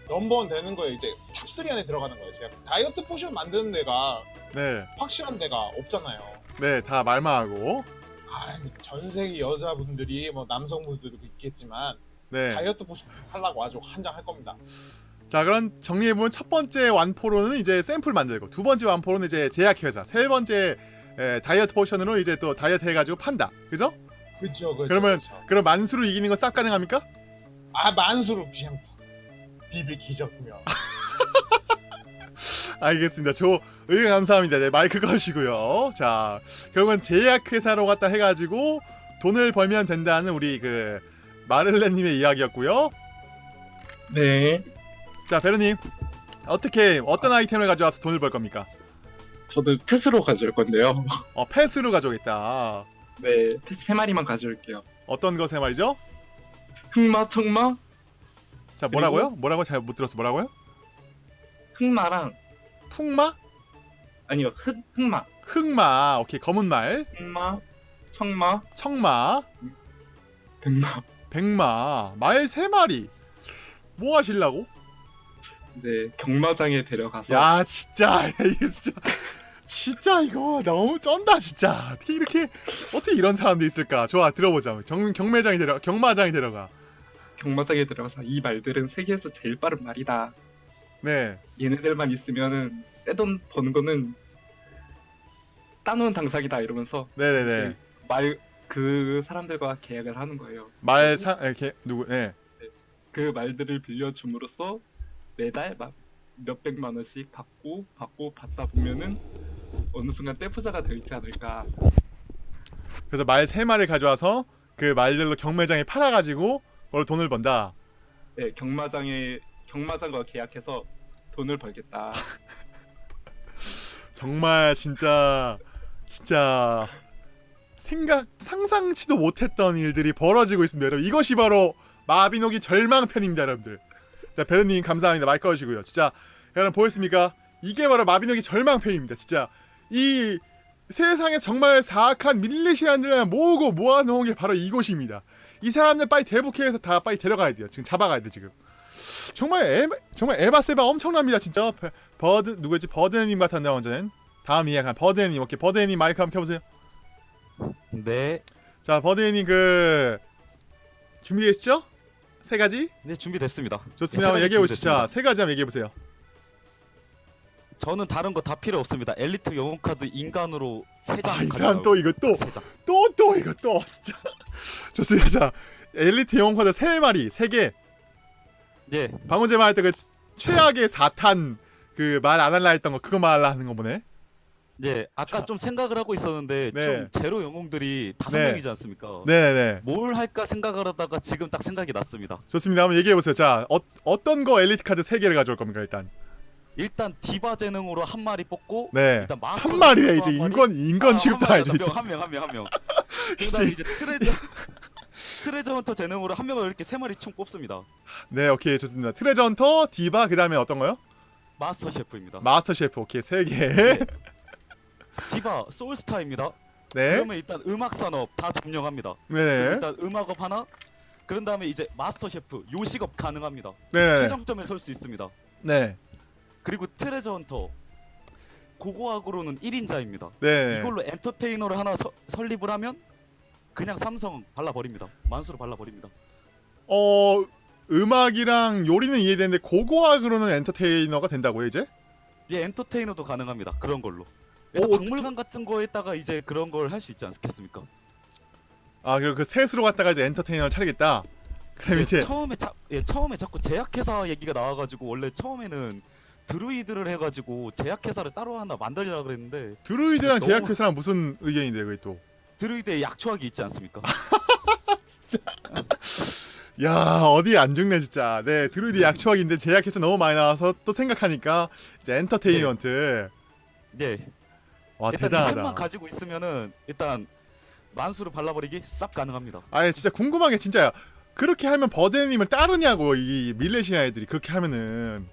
G: number one 되는 거예요. 이제 top 3 안에 들어가는 거예요. 제약. 다이어트 potion 만드는 데가
A: 네,
G: 확실한 데가 없잖아요.
A: 네, 다 말만 하고,
G: 아, 전 세계 여자분들이 뭐 남성분들도 있겠지만
A: 네.
G: 다이어트 potion 하려고 아주 환장할 겁니다.
A: 자, 그럼 정리해보면 첫 번째 완포로는 이제 샘플 만들고, 두 번째 완포로는 이제 제약회사, 세 번째 에, 다이어트 potion으로 이제 또 다이어트 해가지고 판다. 그죠?
G: 그렇죠.
A: 그러면-
G: 그렇죠.
A: 그럼 만수로 이기는 거싹 가능합니까?
G: 아 만수로 그냥 비빌 기적이며. [laughs]
A: 알겠습니다. 저 의견 감사합니다. 네, 마이크 거시고요. 자, 결국은 제약회사로 갔다 해가지고 돈을 벌면 된다는 우리 그 마를렌님의 이야기였고요.
B: 네.
A: 자, 베르님 어떻게 어떤 아이템을 가져와서 돈을 벌 겁니까?
B: 저도 패스로 가져올 건데요. [laughs]
A: 어, 패스로 가져오겠다.
B: 네, 패스 세 마리만 가져올게요.
A: 어떤 것에 말이죠?
B: 흑마, 청마,
A: 자, 뭐라고요? 뭐라고 잘 못 들었어. 뭐라고요?
B: 흑마랑
A: 풍마?
B: 아니요, 흑 흑마,
A: 흑마. 오케이, 검은 말.
B: 흑마, 청마,
A: 청마.
B: 백마.
A: 백마. 말 세 마리. 뭐 하실라고?
B: 네, 경마장에 데려가서
A: 야 진짜 [laughs] 이거 진짜 진짜 이거 너무 쩐다 진짜 어떻게 이렇게 어떻게 이런 사람도 있을까 좋아 들어보자 경, 경매장에 데려 경마장에 데려가
B: 경마장에 들어가서 이 말들은 세계에서 제일 빠른 말이다.
A: 네
B: 얘네들만 있으면은 떼돈 버는 거는 따놓은 당상이다 이러면서
A: 네네네
B: 말 그 사람들과 계약을 하는 거예요.
A: 말사 이렇게 누구 네
B: 그 말들을 빌려줌으로써 매달 막 몇백만 원씩 받고 받고 받다 보면은 어느 순간 떼부자가 되지 않을까.
A: 그래서 말 세 마리 가져와서 그 말들로 경매장에 팔아가지고 그걸 돈을 번다.
B: 네, 경마장에 경마장과 계약해서 돈을 벌겠다. [laughs]
A: 정말 진짜 진짜 생각 상상치도 못했던 일들이 벌어지고 있습니다. 여러분 이것이 바로 마비노기 절망편입니다, 여러분들. 자 베르님 감사합니다. 마이크 꺼주시고요. 진짜 여러분 보였습니까? 이게 바로 마비노기 절망편입니다. 진짜 이 세상에 정말 사악한 밀레시안들을 모으고 모아놓은 게 바로 이곳입니다. 이 사람들 빨리 대북해서 다 빨리 데려가야 돼요. 지금 잡아가야 돼 지금. 정말 에 정말 에바세바 엄청납니다 진짜. 버- 버드 누구였지 버드님 같았나 완전. 다음 이야기 버드님 오케이 버드님 마이크 한번 켜보세요.
C: 네,
A: 자 버드님 그 준비되시죠? 세 가지
C: 네 준비됐습니다.
A: 좋습니다.
C: 네,
A: 얘기해 보시죠. 세 가지 한번 얘기해 보세요.
C: 저는 다른 거 다 필요 없습니다. 엘리트 영웅 카드 인간으로 세 장.
A: 아 이 사람 또 이거 또. 또 또 이거 또 [laughs] 진짜 좋습니다. 자 엘리트 영웅 카드 세 마리 세 개.
C: 예,
A: 방금 전에 말했던 그 최악의 4탄 그 말 안 할라 했던 거 그거 말하려 하는 거 보네.
C: 예. 아까
A: 자.
C: 좀 생각을 하고 있었는데
A: 네.
C: 좀 제로 영웅들이 다섯
A: 네.
C: 명이지 않습니까?
A: 네 네.
C: 뭘 할까 생각을 하다가 지금 딱 생각이 났습니다.
A: 좋습니다. 한번 얘기해 보세요. 자 어, 어떤 거 엘리트 카드 세 개를 가져올 겁니까 일단.
C: 일단 디바 재능으로 한 마리 뽑고
A: 네.
C: 일단
A: 한 마리래 이제? 인권 인권 취급도 아니죠. 이제.
C: 한명 한명한 명. [laughs] 그다음 이제 treasure [laughs] treasure hunter 재능으로 한 명을 이렇게 세 마리 총 뽑습니다.
A: 네 오케이 좋습니다. treasure hunter, 디바 그 다음에 어떤 거요?
C: master chef입니다.
A: master chef 오케이 세 개.
C: 네. 디바 소울스타입니다.
A: 네.
C: 그러면 일단 음악 산업 다 점령합니다.
A: 네.
C: 일단 음악 산업 하나. 그런 다음에 이제 master chef 요식업 가능합니다.
A: 네.
C: 최정점에 설 수 있습니다.
A: 네.
C: 그리고 treasure hunter 고고학으로는 1인자입니다.
A: 네.
C: 이걸로 엔터테이너를 하나 서- 설립을 하면 그냥 삼성 발라버립니다. 만수로 발라버립니다.
A: 어 음악이랑 요리는 이해되는데 고고학으로는 엔터테이너가 된다고요 이제?
C: 예, 엔터테이너도 가능합니다. 그런 걸로.
A: 어, 어떻게-
C: 박물관 같은 거에다가 이제 그런 걸 할 수 있지 않겠습니까?
A: 아 그리고 그 셋으로 갔다가 이제 엔터테이너를 차리겠다. 그럼
C: 예,
A: 이제
C: 처음에 자, 예, 처음에 자꾸 제약회사 얘기가 나와가지고 원래 처음에는 드루이드를 해가지고 제약회사를 따로 하나 만들려고 그랬는데
A: 드루이드랑
C: 너무-
A: 제약회사랑 무슨 의견인데 그게 또?
C: 드루이드에 약초학이 있지 않습니까? [laughs]
A: 야 어디 안 죽네 진짜. 네 드루이드 약초학인데 제약회사 너무 많이 나와서 또 생각하니까 이제 엔터테인먼트.
C: 예,
A: 와
C: 일단 이 셋만
A: 대단하다.
C: 가지고 있으면은 일단 만수로 발라버리기 싹 가능합니다.
A: 아니 진짜 궁금한 게 진짜야. 그렇게 하면 버드님을 따르냐고 이 밀레시아 애들이 그렇게 하면은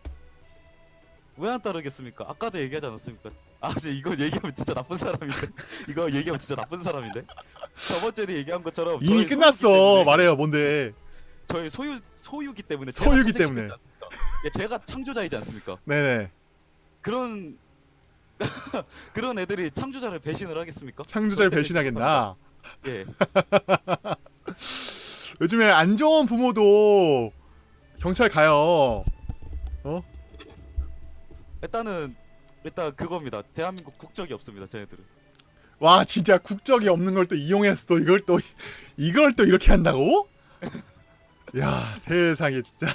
C: 왜 안 따르겠습니까? 아까도 얘기하지 않았습니까? 아, 이제 이거 얘기하면 진짜 나쁜 사람인데. [laughs] 이거 얘기하면 진짜 나쁜 사람인데. 저번 주에도 얘기한 것처럼
A: 이미 끝났어. 말해요 뭔데?
C: 저희 소유 소유기 때문에
A: 소유기 때문에.
C: 예, 제가 창조자이지 않습니까?
A: 네네.
C: 그런 [laughs] 그런 애들이 창조자를 배신을 하겠습니까?
A: 창조자를 배신하겠나?
C: 예. [laughs]
A: 요즘에 안 좋은 부모도 경찰 가요.
C: 일단은 일단 그겁니다. 대한민국 국적이 없습니다. 쟤네들은.
A: 와 진짜 국적이 없는 걸 또 이용해서 또 이걸 또 [laughs] 이걸 또 이렇게 한다고? [laughs] 야 세상에 진짜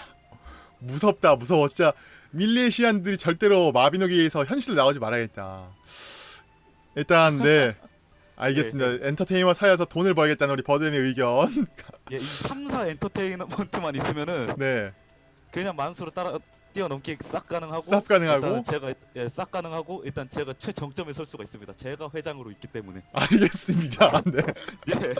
A: 무섭다 무서워 진짜 밀레시안들이 절대로 마비노기에서 현실로 나오지 말아야겠다. 일단 네 [laughs] 알겠습니다. 엔터테인먼트 사여서 돈을 벌겠다는 우리 버든의 의견.
C: 예, 이 3사 엔터테인먼트만 있으면은
A: 네
C: 그냥 만수로 따라 뛰어넘기 싹 가능하고
A: 쌉 가능하고
C: 제가 예, 싹 가능하고 일단 제가 최정점에 설 수가 있습니다. 제가 회장으로 있기 때문에.
A: 알겠습니다. [laughs] 네.
C: 예.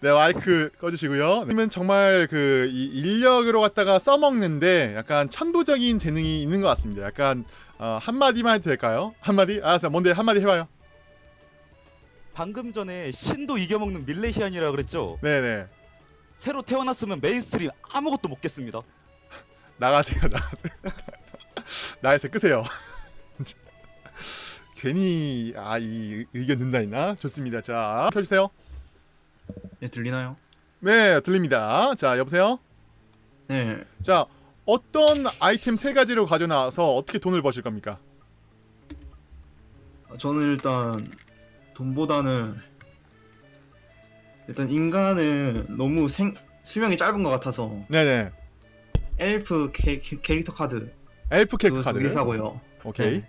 A: 네 마이크 꺼주시고요. 님은 정말 그이 인력으로 갖다가 써먹는데 약간 천부적인 재능이 있는 것 같습니다. 약간 어, 한 마디만 해도 될까요? 한 마디? 알았어. 뭔데 한 마디 해봐요.
C: 방금 전에 신도 이겨먹는 밀레시안이라 그랬죠.
A: 네네.
C: 새로 태어났으면 mainstream 아무것도 못 깼습니다.
A: 나가세요. 나가세요. [laughs] 나에서 끄세요. [laughs] 괜히 아 이 의견 듣나 있나? 좋습니다. 자 켜주세요.
I: 네 들리나요?
A: 네 들립니다. 자 여보세요. 네자 어떤 아이템 세 가지를 가져나와서 어떻게 돈을 버실 겁니까?
I: 아, 저는 일단 돈보다는 일단 인간은 너무 생 수명이 짧은 것 같아서
A: 네네.
I: 엘프 캐, 캐- 캐릭터 카드
A: 엘프 캐릭터
I: 그거 두개
A: 카드.
I: 사고요.
A: 오케이.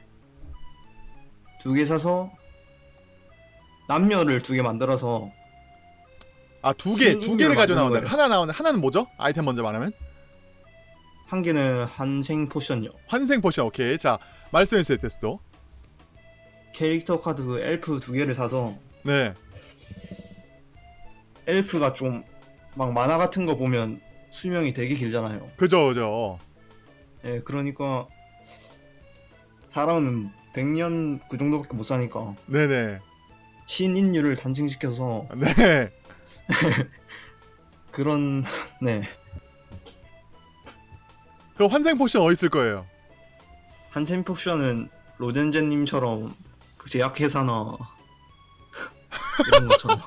I: 두개 사서 남녀를 두 개 만들어서
A: 아 두 개, 두 개를 가져 나온다. 하나 나오는 하나는 뭐죠? 아이템 먼저 말하면
I: 한 개는 환생 potion요.
A: 환생 potion. 오케이. 자 말씀해 주세요, 테스도.
I: 캐릭터 카드 그 엘프 두 개를 사서
A: 네.
I: 엘프가 좀 막 만화 같은 거 보면 수명이 되게 길잖아요.
A: 그죠, 그죠.
I: 예, 그러니까 사람은 100년 그 정도밖에 못 사니까
A: 네네.
I: 신인류를 단층시켜서
A: 네. [laughs]
I: 그런 네
A: 그럼 환생 potion 어디 있을 거예요?
I: 환생 potion은 로젠제님처럼 그 제약회사나 [laughs] 이런 것처럼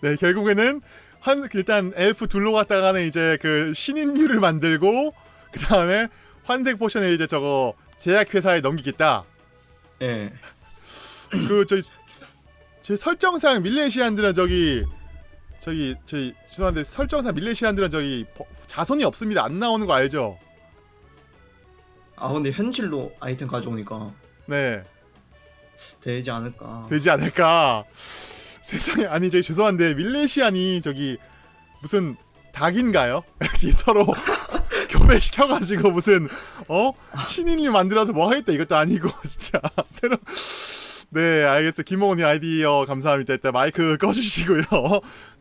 A: 네, 결국에는 한 일단 엘프 둘로 갔다가는 이제 그 신인류를 만들고 그 다음에 환생 potion을 이제 저거 제약 회사에 넘기겠다.
I: 예
A: 그 저희 제 설정상 밀레시안들은 저기 저기 저희 죄송한데 설정상 밀레시안들은 저기 버- 자손이 없습니다. 안 나오는 거 알죠?
I: 아 근데 현실로 아이템 가져오니까
A: 네,
I: 되지 않을까
A: 되지 않을까. 세상에 아니 저기 죄송한데 밀레시안이 저기 무슨 닭인가요? [laughs] 여기 서로 [laughs] 교배시켜가지고 무슨 어? 신인류 만들어서 뭐 하겠다 이것도 아니고 [laughs] 진짜. 새로 네 알겠어. 김홍훈님 아이디어 감사합니다. 일단 마이크 꺼주시고요.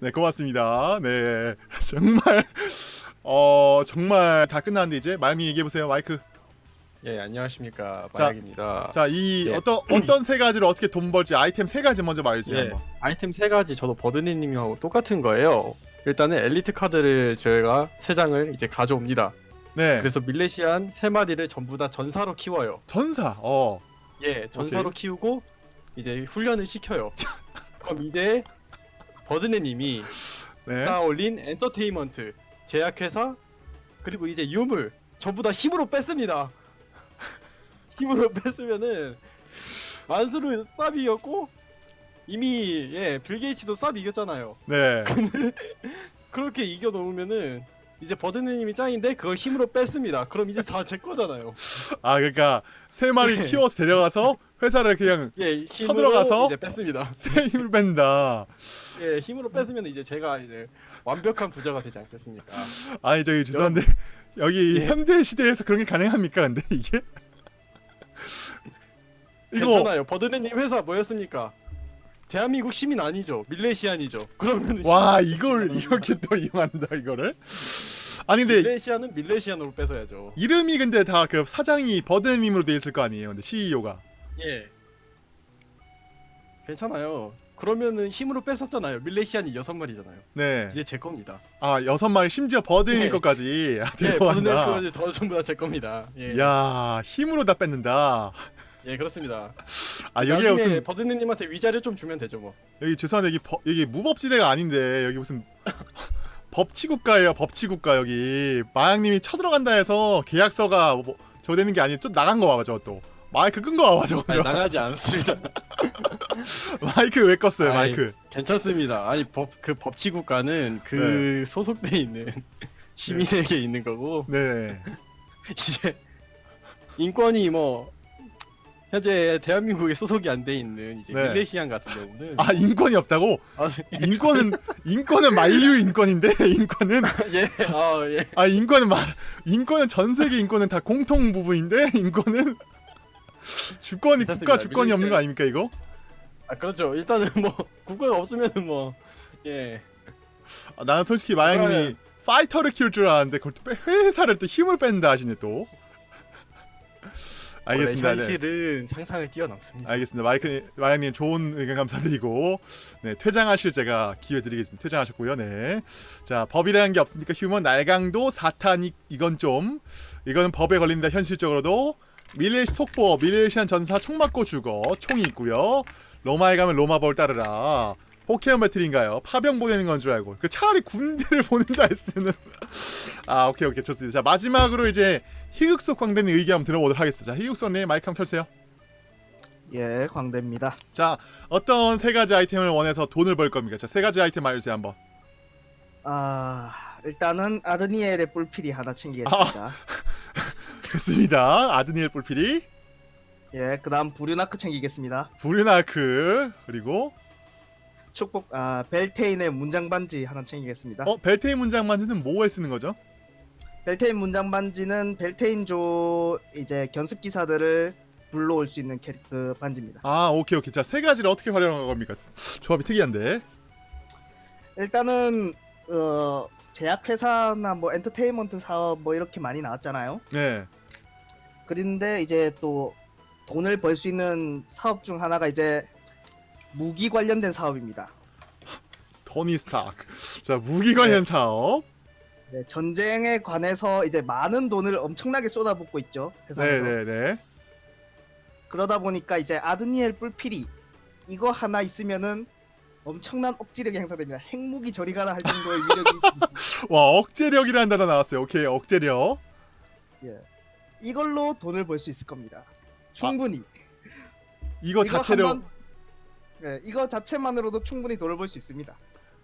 A: 네 고맙습니다. 네 정말 어 정말 다 끝났는데 이제 말미 얘기해 보세요. 마이크
E: 예 안녕하십니까
A: 자,
E: 마약입니다.
A: 자이
E: 예.
A: 어떤 어떤 세 가지로 어떻게 돈 벌지 아이템 세 가지 먼저 말해주세요
E: 예, 아이템 세 가지 저도 버드니님하고 똑같은 거예요. 일단은 엘리트 카드를 저희가 세 장을 이제 가져옵니다.
A: 네
E: 그래서 밀레시안 세 마리를 전부 다 전사로 키워요.
A: 전사 어
E: 예, 전사로 키우고 이제 훈련을 시켜요. [laughs] 그럼 이제 버드네님이
A: 네.
E: 쌓아올린 엔터테인먼트, 제약회사, 그리고 이제 유물 전부 다 힘으로 뺐습니다. 힘으로 [laughs] 뺐으면은 만수르 쌉 이겼고 이미 예, 빌 게이츠도 쌉 이겼잖아요.
A: 네. [laughs]
E: 그렇게 이겨 놓으면은 이제 버드네님이 짱인데 그걸 힘으로 뺐습니다. 그럼 이제 다 제 거잖아요.
A: 아 그러니까 세 마리
E: 네.
A: 키워서 데려가서 회사를 그냥 [laughs]
E: 예,
A: 쳐들어가서
E: 이제 뺐습니다.
A: 새 힘을 뺀다.
E: 예, 힘으로 뺐으면 이제 제가 이제 완벽한 부자가 되지 않겠습니까?
A: 아니 저기 죄송한데 여기
E: 예.
A: 현대 시대에서 그런 게 가능합니까? 근데 이게 이거
E: 괜찮아요. 버드네님 회사 뭐였습니까? 대한민국 시민 아니죠. 밀레시안이죠. 그러면
A: 와 이걸 이렇게 또 이용한다 이거를. 아니 근데
E: 밀레시안은 밀레시안으로 뺏어야죠.
A: 이름이 근데 다 그 사장이 버드님으로 돼 있을 거 아니에요. 근데 CEO가
E: 예. 괜찮아요. 그러면은 힘으로 뺐었잖아요. 밀레시안이 여섯 마리잖아요.
A: 네.
E: 이제 제 겁니다.
A: 아 여섯 마리 심지어 버드님
E: 예.
A: 것까지 아,
E: 예, 버드네님
A: 데려간다.
E: 그거지 더 전부 다 제 겁니다. 예.
A: 야 힘으로 다 뺏는다.
E: 예, 그렇습니다.
A: 아 여기에 무슨
E: 버드네님한테 위자료 좀 주면 되죠, 뭐.
A: 여기 죄송한데 여기 버, 여기 무법지대가 아닌데 여기 무슨 [laughs] 법치국가예요 법치국가 여기 마양님이 쳐들어간다 해서 계약서가 뭐, 저 되는 게 아니고 좀 나간 거 봐봐 저또 마이크 끈 거 봐봐 저거
E: 아니,
A: 저.
E: 나가지 않습니다. [laughs]
A: 마이크 왜 껐어요
E: 아이,
A: 마이크
E: 괜찮습니다. 아니 법 그 법치국가는 그 소속돼 있는 [laughs] 시민에게 있는 거고
A: 네
E: 이제 인권이 뭐 현재 대한민국에 소속이 안 돼 있는 이제
A: 네.
E: 밀레시안 같은 경우는
A: 아 인권이 없다고
E: 아,
A: 인권은 인권은 만류 인권인데 [laughs] 인권은
E: 예, 아 예.
A: 아 인권은 마, 인권은 전 세계 인권은 다 공통 부분인데 [laughs] 인권은 주권이 국가
E: 괜찮습니다.
A: 주권이 없는 거. 아닙니까 이거
E: 아 그렇죠. 일단은 뭐 국가가 없으면은 뭐 예.
A: 아, 나는 솔직히 마양님이
E: 그러면-
A: 파이터를 키울 줄 알았는데 그걸 또 빼- 회사를 또 힘을 뺀다 하시네 또. 알겠습니다. 네.
E: 현실은 상상을 뛰어넘습니다.
A: 알겠습니다. 마이크 마양님 좋은 의견 감사드리고 네 퇴장하실 제가 기회 드리겠습니다. 퇴장하셨고요. 네. 자 법이라는 게 없습니까? 휴먼 날강도 사탄이 이건 좀 이거는 법에 걸립니다. 현실적으로도 밀레시 속보 밀레시안 전사 총 맞고 죽어 총이 있고요. 로마에 가면 로마법을 따르라. 포켓몬 배틀인가요? 파병 보내는 건 줄 알고 그 차라리 군대를 [laughs] 보낸다 했으면 아 오케이 오케이 좋습니다. 자 마지막으로 이제 희극속 광대님 의견 한번 들어보도록 하겠습니다. 자 희극속님 마이크 한번 켜주세요.
D: 예, 광대입니다.
A: 자 어떤 세 가지 아이템을 원해서 돈을 벌 겁니까? 자 세 가지 아이템 말해주세요 한번.
D: 아, 일단은 아드니엘의 뿔필이 하나 챙기겠습니다. [laughs]
A: 됐습니다. 아드니엘 뿔피리,
D: 예, 그다음 부류나크 챙기겠습니다.
A: 브류나크 그리고
D: 축복 아 벨테인의 문장 반지 하나 챙기겠습니다.
A: 어 벨테인 문장 만지는 뭐에 쓰는 거죠?
D: 벨테인 문장 반지는 벨테인조 이제 견습 기사들을 불러올 수 있는 캐릭 그 반지입니다.
A: 아 오케이 오케이 자세 가지를 어떻게 활용한 겁니까? 조합이 특이한데
D: 일단은 어 제약회사나 뭐 엔터테인먼트 사업 뭐 이렇게 많이 나왔잖아요.
A: 네
D: 그런데 이제 또 돈을 벌 수 있는 사업 중 하나가 이제 무기 관련된 사업입니다. [laughs]
A: 토니 스타크 자 무기 관련 사업
D: 네, 전쟁에 관해서 이제 많은 돈을 엄청나게 쏟아붓고 있죠. 세상에서.
A: 네네네
D: 그러다 보니까 이제 아드니엘 뿔피리 이거 하나 있으면은 엄청난 억지력이 행사됩니다. 핵무기 저리 가라 할 정도의 위력이 있습니다. [laughs]
A: 와 억제력이라는 단어 나왔어요 오케이 억제력
D: 예. 이걸로 돈을 벌 수 있을 겁니다. 충분히.
A: 이거 자체로
D: 한번- 네, 이거 자체만으로도 충분히 돈을 벌 수 있습니다.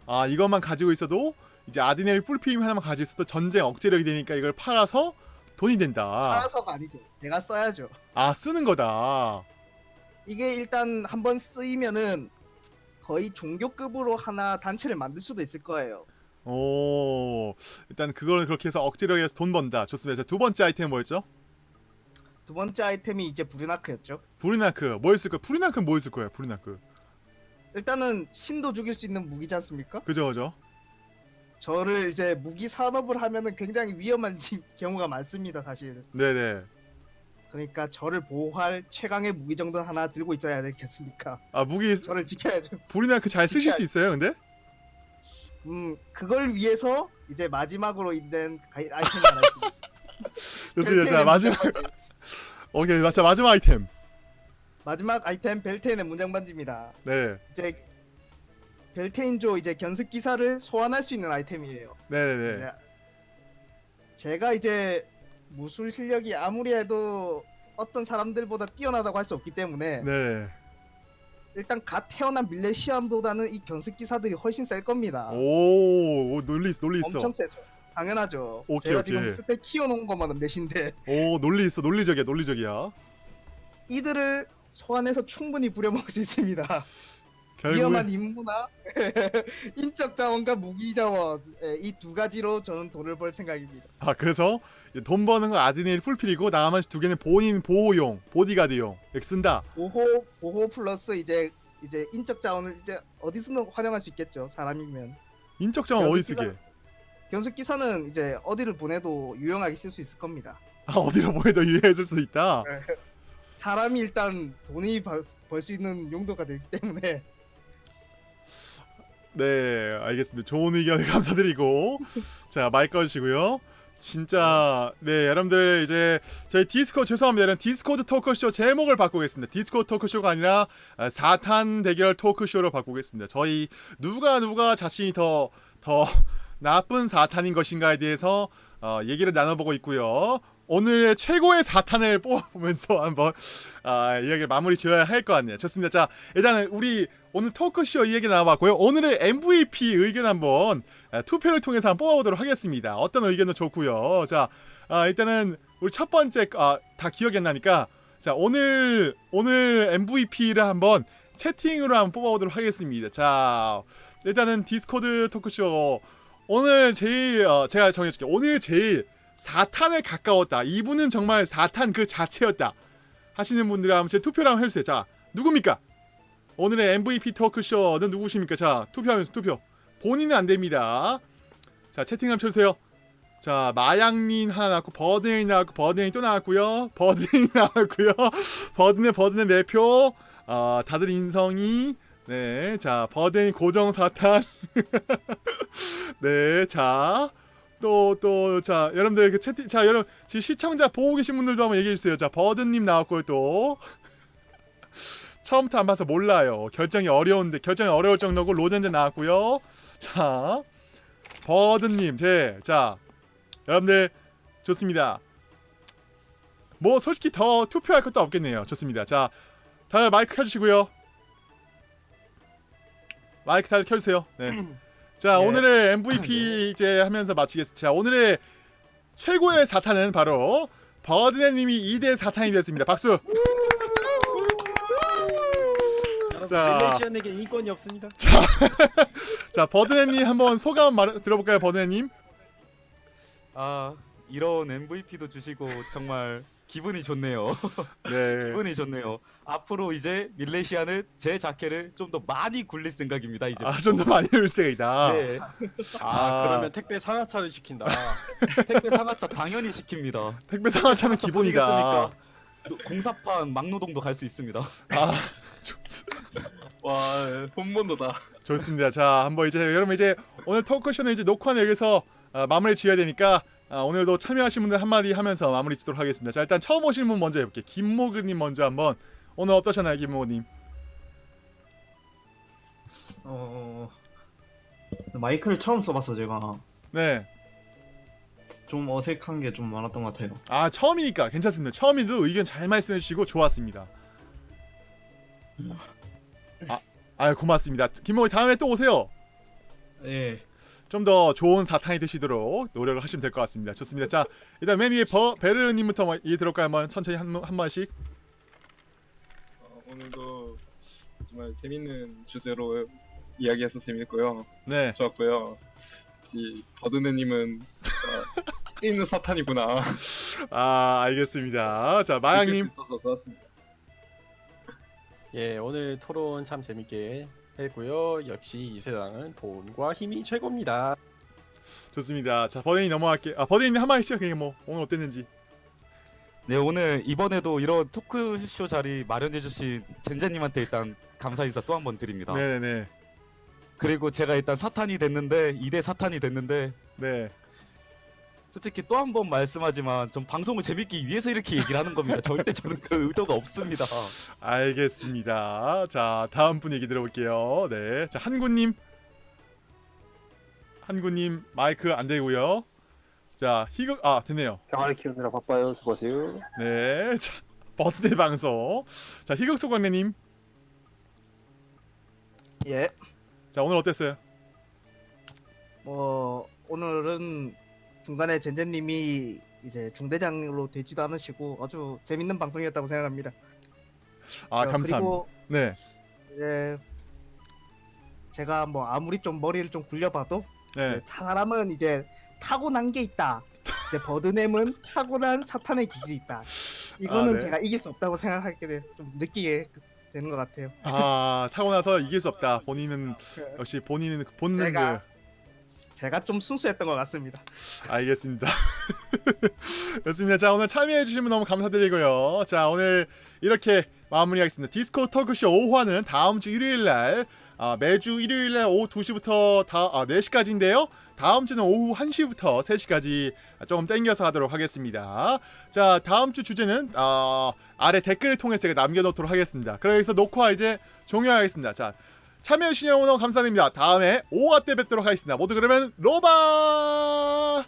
A: 아 이것만 가지고 있어도 이제 아드니엘 뿔피임 하나만 가지고 있어도 전쟁 억제력이 되니까 이걸 팔아서 돈이 된다
D: 팔아서가 아니고 내가 써야죠.
A: 아 쓰는 거다
D: 이게 일단 한번 쓰이면은 거의 종교급으로 하나 단체를 만들 수도 있을 거예요.
A: 오 일단 그걸 그렇게 해서 억제력에 서돈 번다 좋습니다 자, 두 번째 아이템 뭐였죠?
D: 두 번째 아이템이 이제 브루나크였죠.
A: 브리나크 뭐였을 거야? 브리나크 뭐였을 거야? 브리나크
D: 일단은 신도 죽일 수 있는 무기지 않습니까?
A: 그죠 그죠?
D: 저를 이제 무기 산업을 하면은 굉장히 위험한 지- [laughs] 경우가 많습니다, 사실.
A: 네네
D: 그러니까 저를 보호할 최강의 무기 정도는 하나 들고 있어야 되겠습니까?
A: 아 무기 [laughs]
D: 저를 지켜야죠.
A: 브리나크 잘 쓰실 수 있어요 근데?
D: 음, 그걸 위해서 이제 마지막으로 있는 [laughs] 아이템이 하나 있습니다.
A: 좋습니다 자 마지막. 오케이 자 마지막 아이템
D: 마지막 아이템 벨테인의 문장 반지입니다.
A: 네
D: 이제 벨테인조 이제 견습 기사를 소환할 수 있는 아이템이에요.
A: 네네네
D: 이제 제가 이제 무술 실력이 아무리 해도 어떤 사람들보다 뛰어나다고 할 수 없기 때문에
A: 네.
D: 일단 갓 태어난 밀레시안보다는 이 견습 기사들이 훨씬 셀 겁니다.
A: 오, 오 논리 있어 논리 있어
D: 엄청 세죠. 당연하죠.
A: 오케이,
D: 제가
A: 오케이.
D: 지금 stat 키워놓은 것만은 몇인데
A: 오 논리 있어 논리적이야 논리적이야
D: 이들을 소환해서 충분히 부려먹을 수 있습니다. [laughs]
A: 결국에
D: 위험한 임무나 [laughs] 인적 자원과 무기 자원 이 두 가지로 저는 돈을 벌 생각입니다.
A: 아 그래서 돈 버는 건 아드니엘 풀필이고 나머지 두 개는 본인 보호용 보디가드용 이렇게 쓴다
D: 보호 보호 플러스 이제 이제 인적 자원을 이제 어디서든 활용할 수 있겠죠. 사람이면
A: 인적 자원 어디 쓰게
D: 견습 기사는 이제 어디를 보내도 유용하게 쓸 수 있을 겁니다.
A: 아 어디로 보내도 [laughs] 유해해줄 수 있다
D: 사람이 일단 돈이 벌 수 있는 용도가 되기 때문에
A: 네 알겠습니다. 좋은 의견 [laughs] 감사드리고. 자 마이크 꺼주시고요. 진짜 네 여러분들 이제 저희 디스코 죄송합니다. 여러분 디스코드 토크쇼 제목을 바꾸겠습니다. 디스코드 토크쇼가 아니라 아, 사탄 대결 토크쇼로 바꾸겠습니다. 저희 누가 누가 자신이 더 더 [laughs] 나쁜 사탄인 것인가에 대해서 어, 얘기를 나눠보고 있고요. 오늘의 최고의 사탄을 [laughs] 뽑아보면서 한번 아, 이야기를 마무리 지어야 할 것 같네요. 좋습니다. 자 일단은 우리 오늘 토크쇼 이 얘기 나와봤고요. 오늘의 MVP 의견 한번 아, 투표를 통해서 한번 뽑아보도록 하겠습니다. 어떤 의견도 좋고요. 자, 아, 일단은 우리 첫 번째 아, 다 기억이 안 나니까 자 오늘 오늘 MVP를 한번 채팅으로 한번 뽑아보도록 하겠습니다. 자, 일단은 디스코드 토크쇼 오늘 제일 어, 제가 정해줄게요. 오늘 제일 사탄에 가까웠다. 이분은 정말 사탄 그 자체였다. 하시는 분들이 한번 제 투표를 한번 해주세요. 자, 누굽니까? 오늘의 MVP 토크쇼는 누구십니까? 자, 투표하면서 투표. 본인은 안 됩니다. 자, 채팅 한번 쳐주세요. 자, 마양님 하나 나왔고, 버드닝 나왔고, 버드닝 또 나왔고요. 버드닝 [laughs] 나왔고요. 버드네, 버드네 네 표. 아, 다들 인성이. 네, 자, 버드닝 고정 사탄. 네, 자. 또, 또, 자, 여러분들 그 채팅, 자, 여러분, 지금 시청자 보고 계신 분들도 한번 얘기해주세요. 자, 버드님 나왔고요, 또. 처음부터 안 봐서 몰라요. 결정이 어려운데 결정이 어려울 정도고 로젠제 나왔고요. 자, 버드님, 제, 자, 여러분들 좋습니다. 뭐 솔직히 더 투표할 것도 없겠네요. 좋습니다. 자, 다들 마이크 켜주시고요. 마이크 다들 켜주세요. 네. 자,
D: 예.
A: 오늘의 MVP 이제 하면서 마치겠습니다. 자, 오늘의 최고의 사탄은 바로 버드네님이 2대 4탄이 되었습니다. 박수. 자.
E: 릴레이션에게 인권이 없습니다.
A: 자 [laughs] 버드네님 한번 소감 말 들어볼까요, 버드네님?
C: 아 이런 MVP도 주시고 정말 기분이 좋네요. [laughs]
A: 네.
C: 기분이 좋네요. 앞으로 이제 밀레시아는 제 자켓을 좀 더 많이 굴릴 생각입니다. 이제.
A: 아 좀 더 많이 올 생각이다.
C: 네.
E: 아, 그러면 택배 상하차를 시킨다. [laughs]
C: 택배 상하차 당연히 시킵니다.
A: 택배 상하차는 기본이다.
C: 공사판 막노동도 갈 수 있습니다.
A: 아 [laughs]
B: 와 본번도다.
A: 좋습니다. 자 한번 이제 여러분 이제 오늘 토크쇼는 이제 녹화는 여기서 아, 마무리 지어야 되니까 아, 오늘도 참여하신 분들 한마디 하면서 마무리 짓도록 하겠습니다. 자 일단 처음 오신 분 먼저 해볼게요. 김모근님 먼저 한번 오늘 어떠셨나요, 김모근님?
I: 어 마이크를 처음 써봤어 제가
A: 네.
I: 좀 어색한 게 좀 많았던 것 같아요.
A: 아 처음이니까 괜찮습니다. 처음인데도 의견 잘 말씀해 주시고 좋았습니다. 아, 아 고맙습니다. 김모근 다음에 또 오세요.
I: 예.
A: 좀 더 좋은 사탄이 되시도록 노력을 하시면 될 것 같습니다. 좋습니다. 자 일단 맨 위에 버 베르님부터 뭐 얘기 들을까요? 한번 천천히 한, 한 번씩.
B: 어, 오늘도 정말 재밌는 주제로 이야기해서 재밌고요.
A: 네.
B: 좋았고요. 역시 버드네님은 어, [laughs] 있는 사탄이구나.
A: 아 알겠습니다. 자 마양님.
B: 좋았습니다.
E: 예, 오늘 토론 참 재밌게 했고요. 역시 이 세상은 돈과 힘이 최고입니다.
A: 좋습니다. 자 버데이 넘어갈게. 아 버데이님 한 마디씩 그냥 뭐 오늘 어땠는지.
C: 네 오늘 이번에도 이런 토크쇼 자리 마련해 주신 젠제님한테 일단 감사 인사 또 한 번 드립니다.
A: 네 네.
C: 그리고 제가 일단 사탄이 됐는데 2대 사탄이 됐는데
A: 네.
C: 솔직히 또 한 번 말씀하지만 전 방송을 재밌기 위해서 이렇게 얘기를 하는 겁니다. 절대 저는 그런 의도가 없습니다.
A: 알겠습니다. 자 다음 분 얘기 들어볼게요. 네. 자 한구님. 한구님 마이크 안 되고요. 자 희극 아 됐네요.
H: 병아리 키우느라 바빠요. 수고하세요.
A: 네. 자 버드네 방송. 자 희극 소광래님.
D: 예.
A: 자 오늘 어땠어요?
D: 뭐 오늘은 중간에 젠제님이 이제 중대장으로 되지도 않으시고 아주 재밌는 방송이었다고 생각합니다.
A: 아
D: 어,
A: 감사합니다.
D: 그리고
A: 네.
D: 이제 제가 뭐 아무리 좀 머리를 좀 굴려봐도
A: 네.
D: 이제 사람은 이제 타고난 게 있다. 이제 버드넴은 [laughs] 타고난 사탄의 기질이 있다. 이거는
A: 아, 네.
D: 제가 이길 수 없다고 생각하게 돼, 좀 느끼게 되는 것 같아요.
A: 아 타고나서 이길 수 없다. 본인은
D: 그,
A: 역시 본인은 본능 그
D: 제가 좀 순수했던 것 같습니다.
A: 알겠습니다. [laughs] 좋습니다. 자 오늘 참여해주신 분 너무 감사드리고요. 자 오늘 이렇게 마무리하겠습니다. 디스코 터크쇼 5화는 다음 주 일요일날 아, 매주 일요일날 오후 2시부터 다, 아, 4시까지인데요. 다음 주는 오후 1시부터 3시까지 조금 땡겨서 하도록 하겠습니다. 자 다음 주 주제는 아, 아래 댓글을 통해서 제가 남겨놓도록 하겠습니다. 그래서 녹화 이제 종료하겠습니다. 자 참여해주신 여러분 감사드립니다. 다음에 5화 때 뵙도록 하겠습니다. 모두 그러면 로바